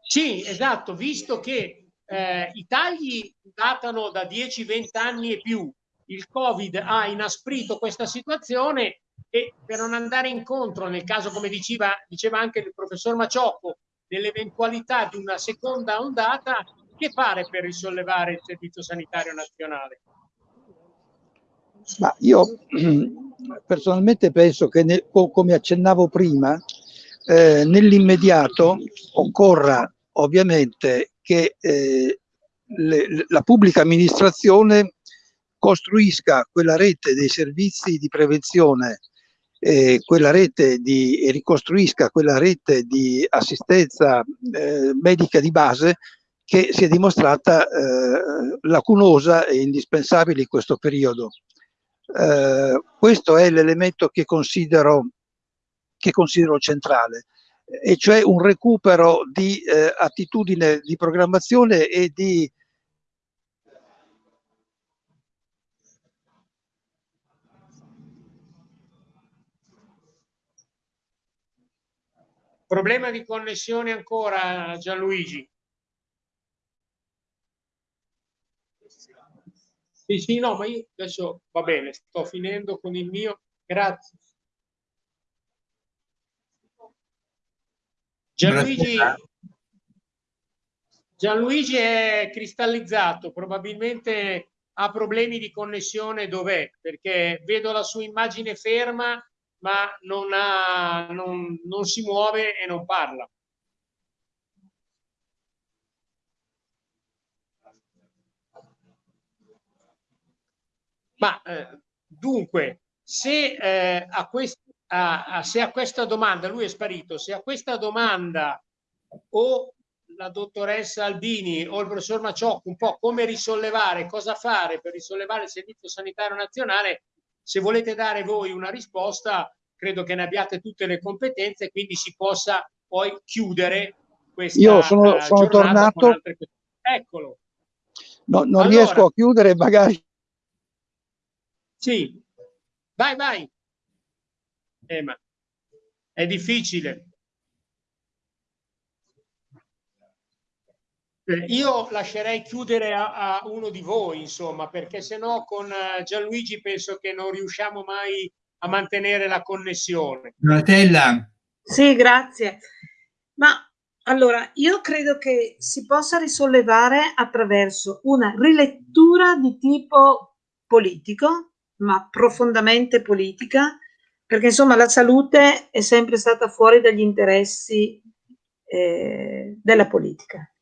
Sì, esatto, visto che eh, i tagli datano da 10-20 anni e più, il Covid ha inasprito questa situazione e per non andare incontro, nel caso come diceva, diceva anche il professor Maciocco, nell'eventualità di una seconda ondata, che fare per risollevare il Servizio Sanitario Nazionale? Ma io personalmente penso che, nel, come accennavo prima, eh, nell'immediato occorra ovviamente che eh, le, la pubblica amministrazione costruisca quella rete dei servizi di prevenzione eh, quella rete di, ricostruisca quella rete di assistenza eh, medica di base che si è dimostrata eh, lacunosa e indispensabile in questo periodo. Eh, questo è l'elemento che considero, che considero centrale e cioè un recupero di eh, attitudine di programmazione e di Problema di connessione ancora Gianluigi? Sì, sì, no, ma io adesso va bene, sto finendo con il mio. Grazie. Gianluigi, Gianluigi è cristallizzato, probabilmente ha problemi di connessione dov'è, perché vedo la sua immagine ferma ma non, ha, non, non si muove e non parla. Ma eh, dunque, se, eh, a quest, a, a, se a questa domanda, lui è sparito, se a questa domanda o la dottoressa Albini o il professor Maciocco un po' come risollevare, cosa fare per risollevare il Servizio Sanitario Nazionale, se volete dare voi una risposta, credo che ne abbiate tutte le competenze, quindi si possa poi chiudere questa Io sono, uh, sono tornato. Eccolo. No, non allora, riesco a chiudere, magari. Sì, vai, vai. Eh, ma è difficile. Eh, io lascerei chiudere a, a, uno di voi, insomma, perché se no con uh, Gianluigi penso che non riusciamo mai a mantenere la connessione. Donatella. Sì, grazie. Ma allora, io credo che si possa risollevare attraverso una rilettura di tipo politico, ma profondamente politica, perché insomma la salute è sempre stata fuori dagli interessi eh, della politica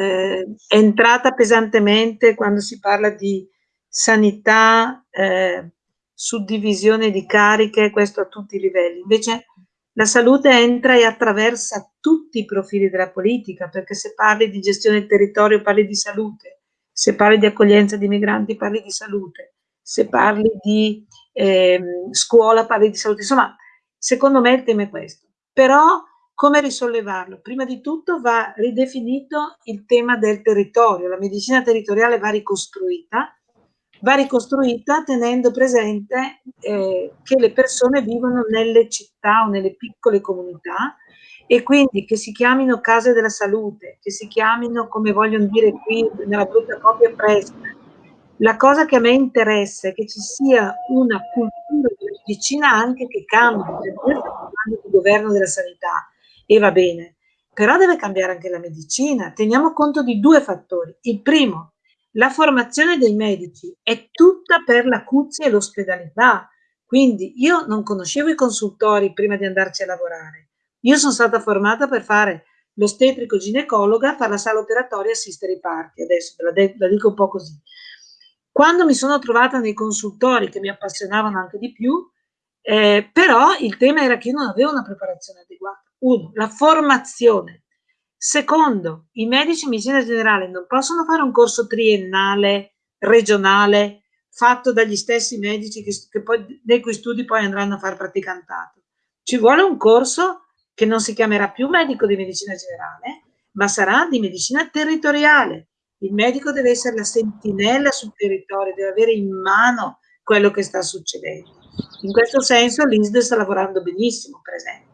eh, è entrata pesantemente quando si parla di sanità, eh, suddivisione di cariche, questo a tutti i livelli. Invece la salute entra e attraversa tutti i profili della politica, perché se parli di gestione del territorio parli di salute, se parli di accoglienza di migranti parli di salute, se parli di eh, scuola parli di salute. Insomma, secondo me il tema è questo. Però come risollevarlo? Prima di tutto va ridefinito il tema del territorio, la medicina territoriale va ricostruita, va ricostruita tenendo presente eh, che le persone vivono nelle città o nelle piccole comunità e quindi che si chiamino case della salute, che si chiamino, come vogliono dire qui nella brutta copia presta. La cosa che a me interessa è che ci sia una cultura di medicina anche che cambi, perché di governo della sanità e va bene, però deve cambiare anche la medicina. Teniamo conto di due fattori. Il primo, la formazione dei medici è tutta per l'acuzia e l'ospedalità. Quindi io non conoscevo i consultori prima di andarci a lavorare. Io sono stata formata per fare l'ostetrico ginecologa, fare la sala operatoria e assistere i parti. Adesso la, la dico un po' così. Quando mi sono trovata nei consultori che mi appassionavano anche di più, eh, però il tema era che io non avevo una preparazione adeguata. Uno, la formazione. Secondo, i medici in medicina generale non possono fare un corso triennale, regionale, fatto dagli stessi medici che, che poi, nei cui studi poi andranno a fare praticantato. Ci vuole un corso che non si chiamerà più medico di medicina generale, ma sarà di medicina territoriale. Il medico deve essere la sentinella sul territorio, deve avere in mano quello che sta succedendo. In questo senso l'ISD sta lavorando benissimo, per esempio.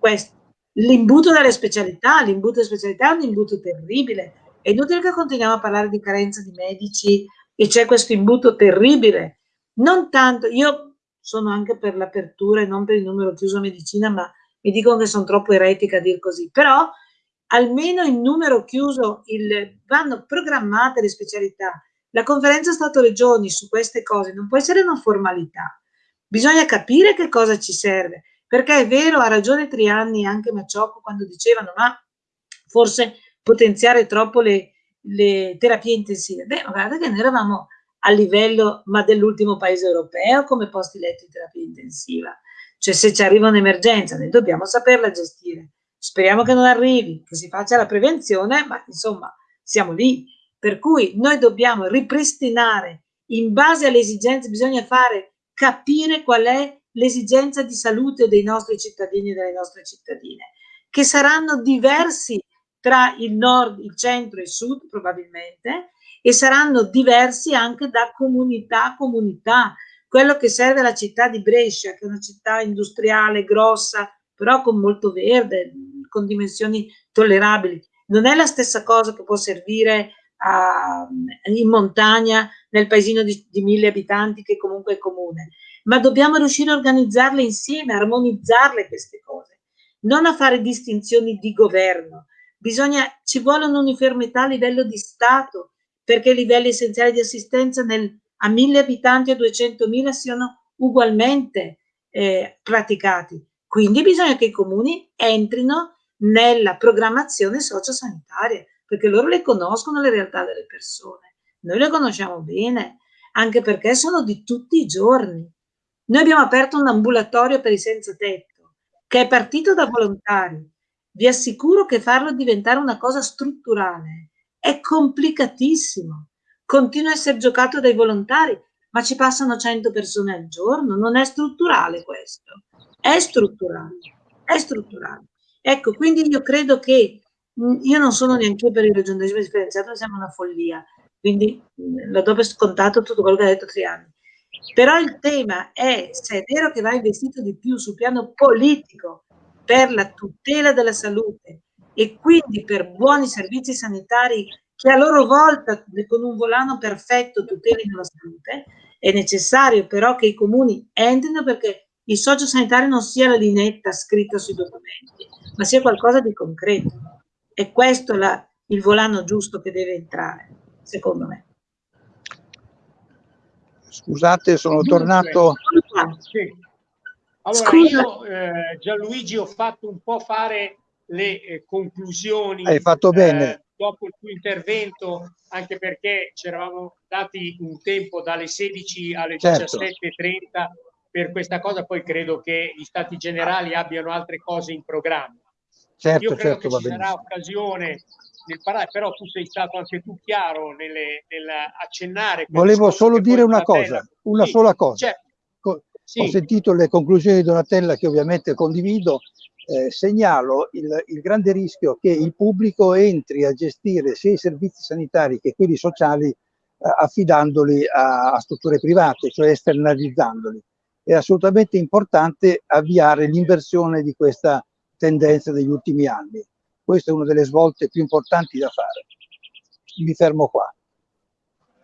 Questo. L'imbuto delle specialità, l'imbuto delle specialità è un imbuto terribile. È inutile che continuiamo a parlare di carenza di medici e c'è questo imbuto terribile. Non tanto, io sono anche per l'apertura e non per il numero chiuso medicina, ma mi dicono che sono troppo eretica a dir così. Però almeno in numero chiuso il, vanno programmate le specialità. La conferenza Stato-Regioni su queste cose non può essere una formalità. Bisogna capire che cosa ci serve. Perché è vero, ha ragione Trianni e anche Maciocco quando dicevano ma forse potenziare troppo le, le terapie intensive. Beh, ma guardate che noi eravamo a livello dell'ultimo paese europeo come posti letto in terapia intensiva. Cioè se ci arriva un'emergenza noi dobbiamo saperla gestire. Speriamo che non arrivi, che si faccia la prevenzione, ma insomma siamo lì. Per cui noi dobbiamo ripristinare in base alle esigenze, bisogna fare capire qual è l'esigenza di salute dei nostri cittadini e delle nostre cittadine, che saranno diversi tra il nord, il centro e il sud probabilmente, e saranno diversi anche da comunità a comunità. Quello che serve alla città di Brescia, che è una città industriale grossa, però con molto verde, con dimensioni tollerabili, non è la stessa cosa che può servire a, in montagna nel paesino di, di mille abitanti che comunque è comune ma dobbiamo riuscire a organizzarle insieme, a armonizzarle queste cose, non a fare distinzioni di governo. Bisogna, ci vuole un'uniformità a livello di Stato, perché i livelli essenziali di assistenza nel, a mille abitanti a 200.000 siano ugualmente eh, praticati. Quindi bisogna che i comuni entrino nella programmazione sociosanitaria, perché loro le conoscono le realtà delle persone. Noi le conosciamo bene, anche perché sono di tutti i giorni. Noi abbiamo aperto un ambulatorio per i senza tetto, che è partito da volontari. Vi assicuro che farlo diventare una cosa strutturale è complicatissimo. Continua a essere giocato dai volontari, ma ci passano 100 persone al giorno. Non è strutturale questo. È strutturale. È strutturale. Ecco, quindi io credo che io non sono neanche per il regionalismo differenziato, siamo una follia. Quindi lo do per scontato tutto quello che ha detto Triani. Però il tema è se è vero che va investito di più sul piano politico per la tutela della salute e quindi per buoni servizi sanitari che a loro volta con un volano perfetto tutelino la salute, è necessario però che i comuni entrino perché il socio sanitario non sia la linetta scritta sui documenti, ma sia qualcosa di concreto. E questo è il volano giusto che deve entrare, secondo me. Scusate, sono Dunque, tornato. Sì. Allora, io eh, Gianluigi ho fatto un po' fare le eh, conclusioni. Hai fatto bene. dopo il tuo intervento, anche perché ci eravamo dati un tempo dalle 16 alle Certo. 17.30 per questa cosa, poi credo che gli stati generali abbiano altre cose in programma. Certo, Io credo certo, che va ci sarà benissimo. occasione nel parlare, però tu sei stato anche tu chiaro nelle- nel accennare. Volevo solo dire una Donatella- cosa, una Sì, sola cosa. certo, sì. Ho sentito le conclusioni di Donatella che ovviamente condivido. Eh, segnalo il, il grande rischio che il pubblico entri a gestire sia i servizi sanitari che quelli sociali eh, affidandoli a, a strutture private, cioè esternalizzandoli. È assolutamente importante avviare l'inversione di questa tendenza degli ultimi anni. Questa è una delle svolte più importanti da fare. Mi fermo qua.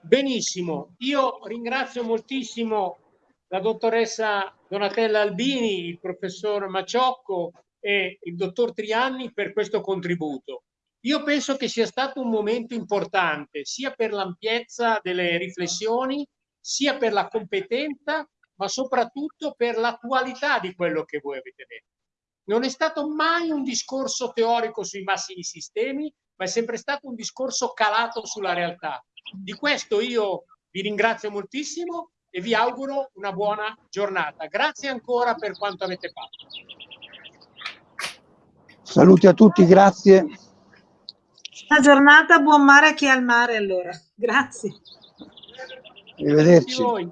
Benissimo, io ringrazio moltissimo la dottoressa Donatella Albini, il professor Maciocco e il dottor Trianni per questo contributo. Io penso che sia stato un momento importante sia per l'ampiezza delle riflessioni, sia per la competenza, ma soprattutto per l'attualità di quello che voi avete detto. Non è stato mai un discorso teorico sui massimi sistemi, ma è sempre stato un discorso calato sulla realtà. Di questo io vi ringrazio moltissimo e vi auguro una buona giornata. Grazie ancora per quanto avete fatto. Saluti a tutti, grazie. Buona giornata, buon mare a chi è al mare allora. Grazie. Arrivederci. Grazie a voi.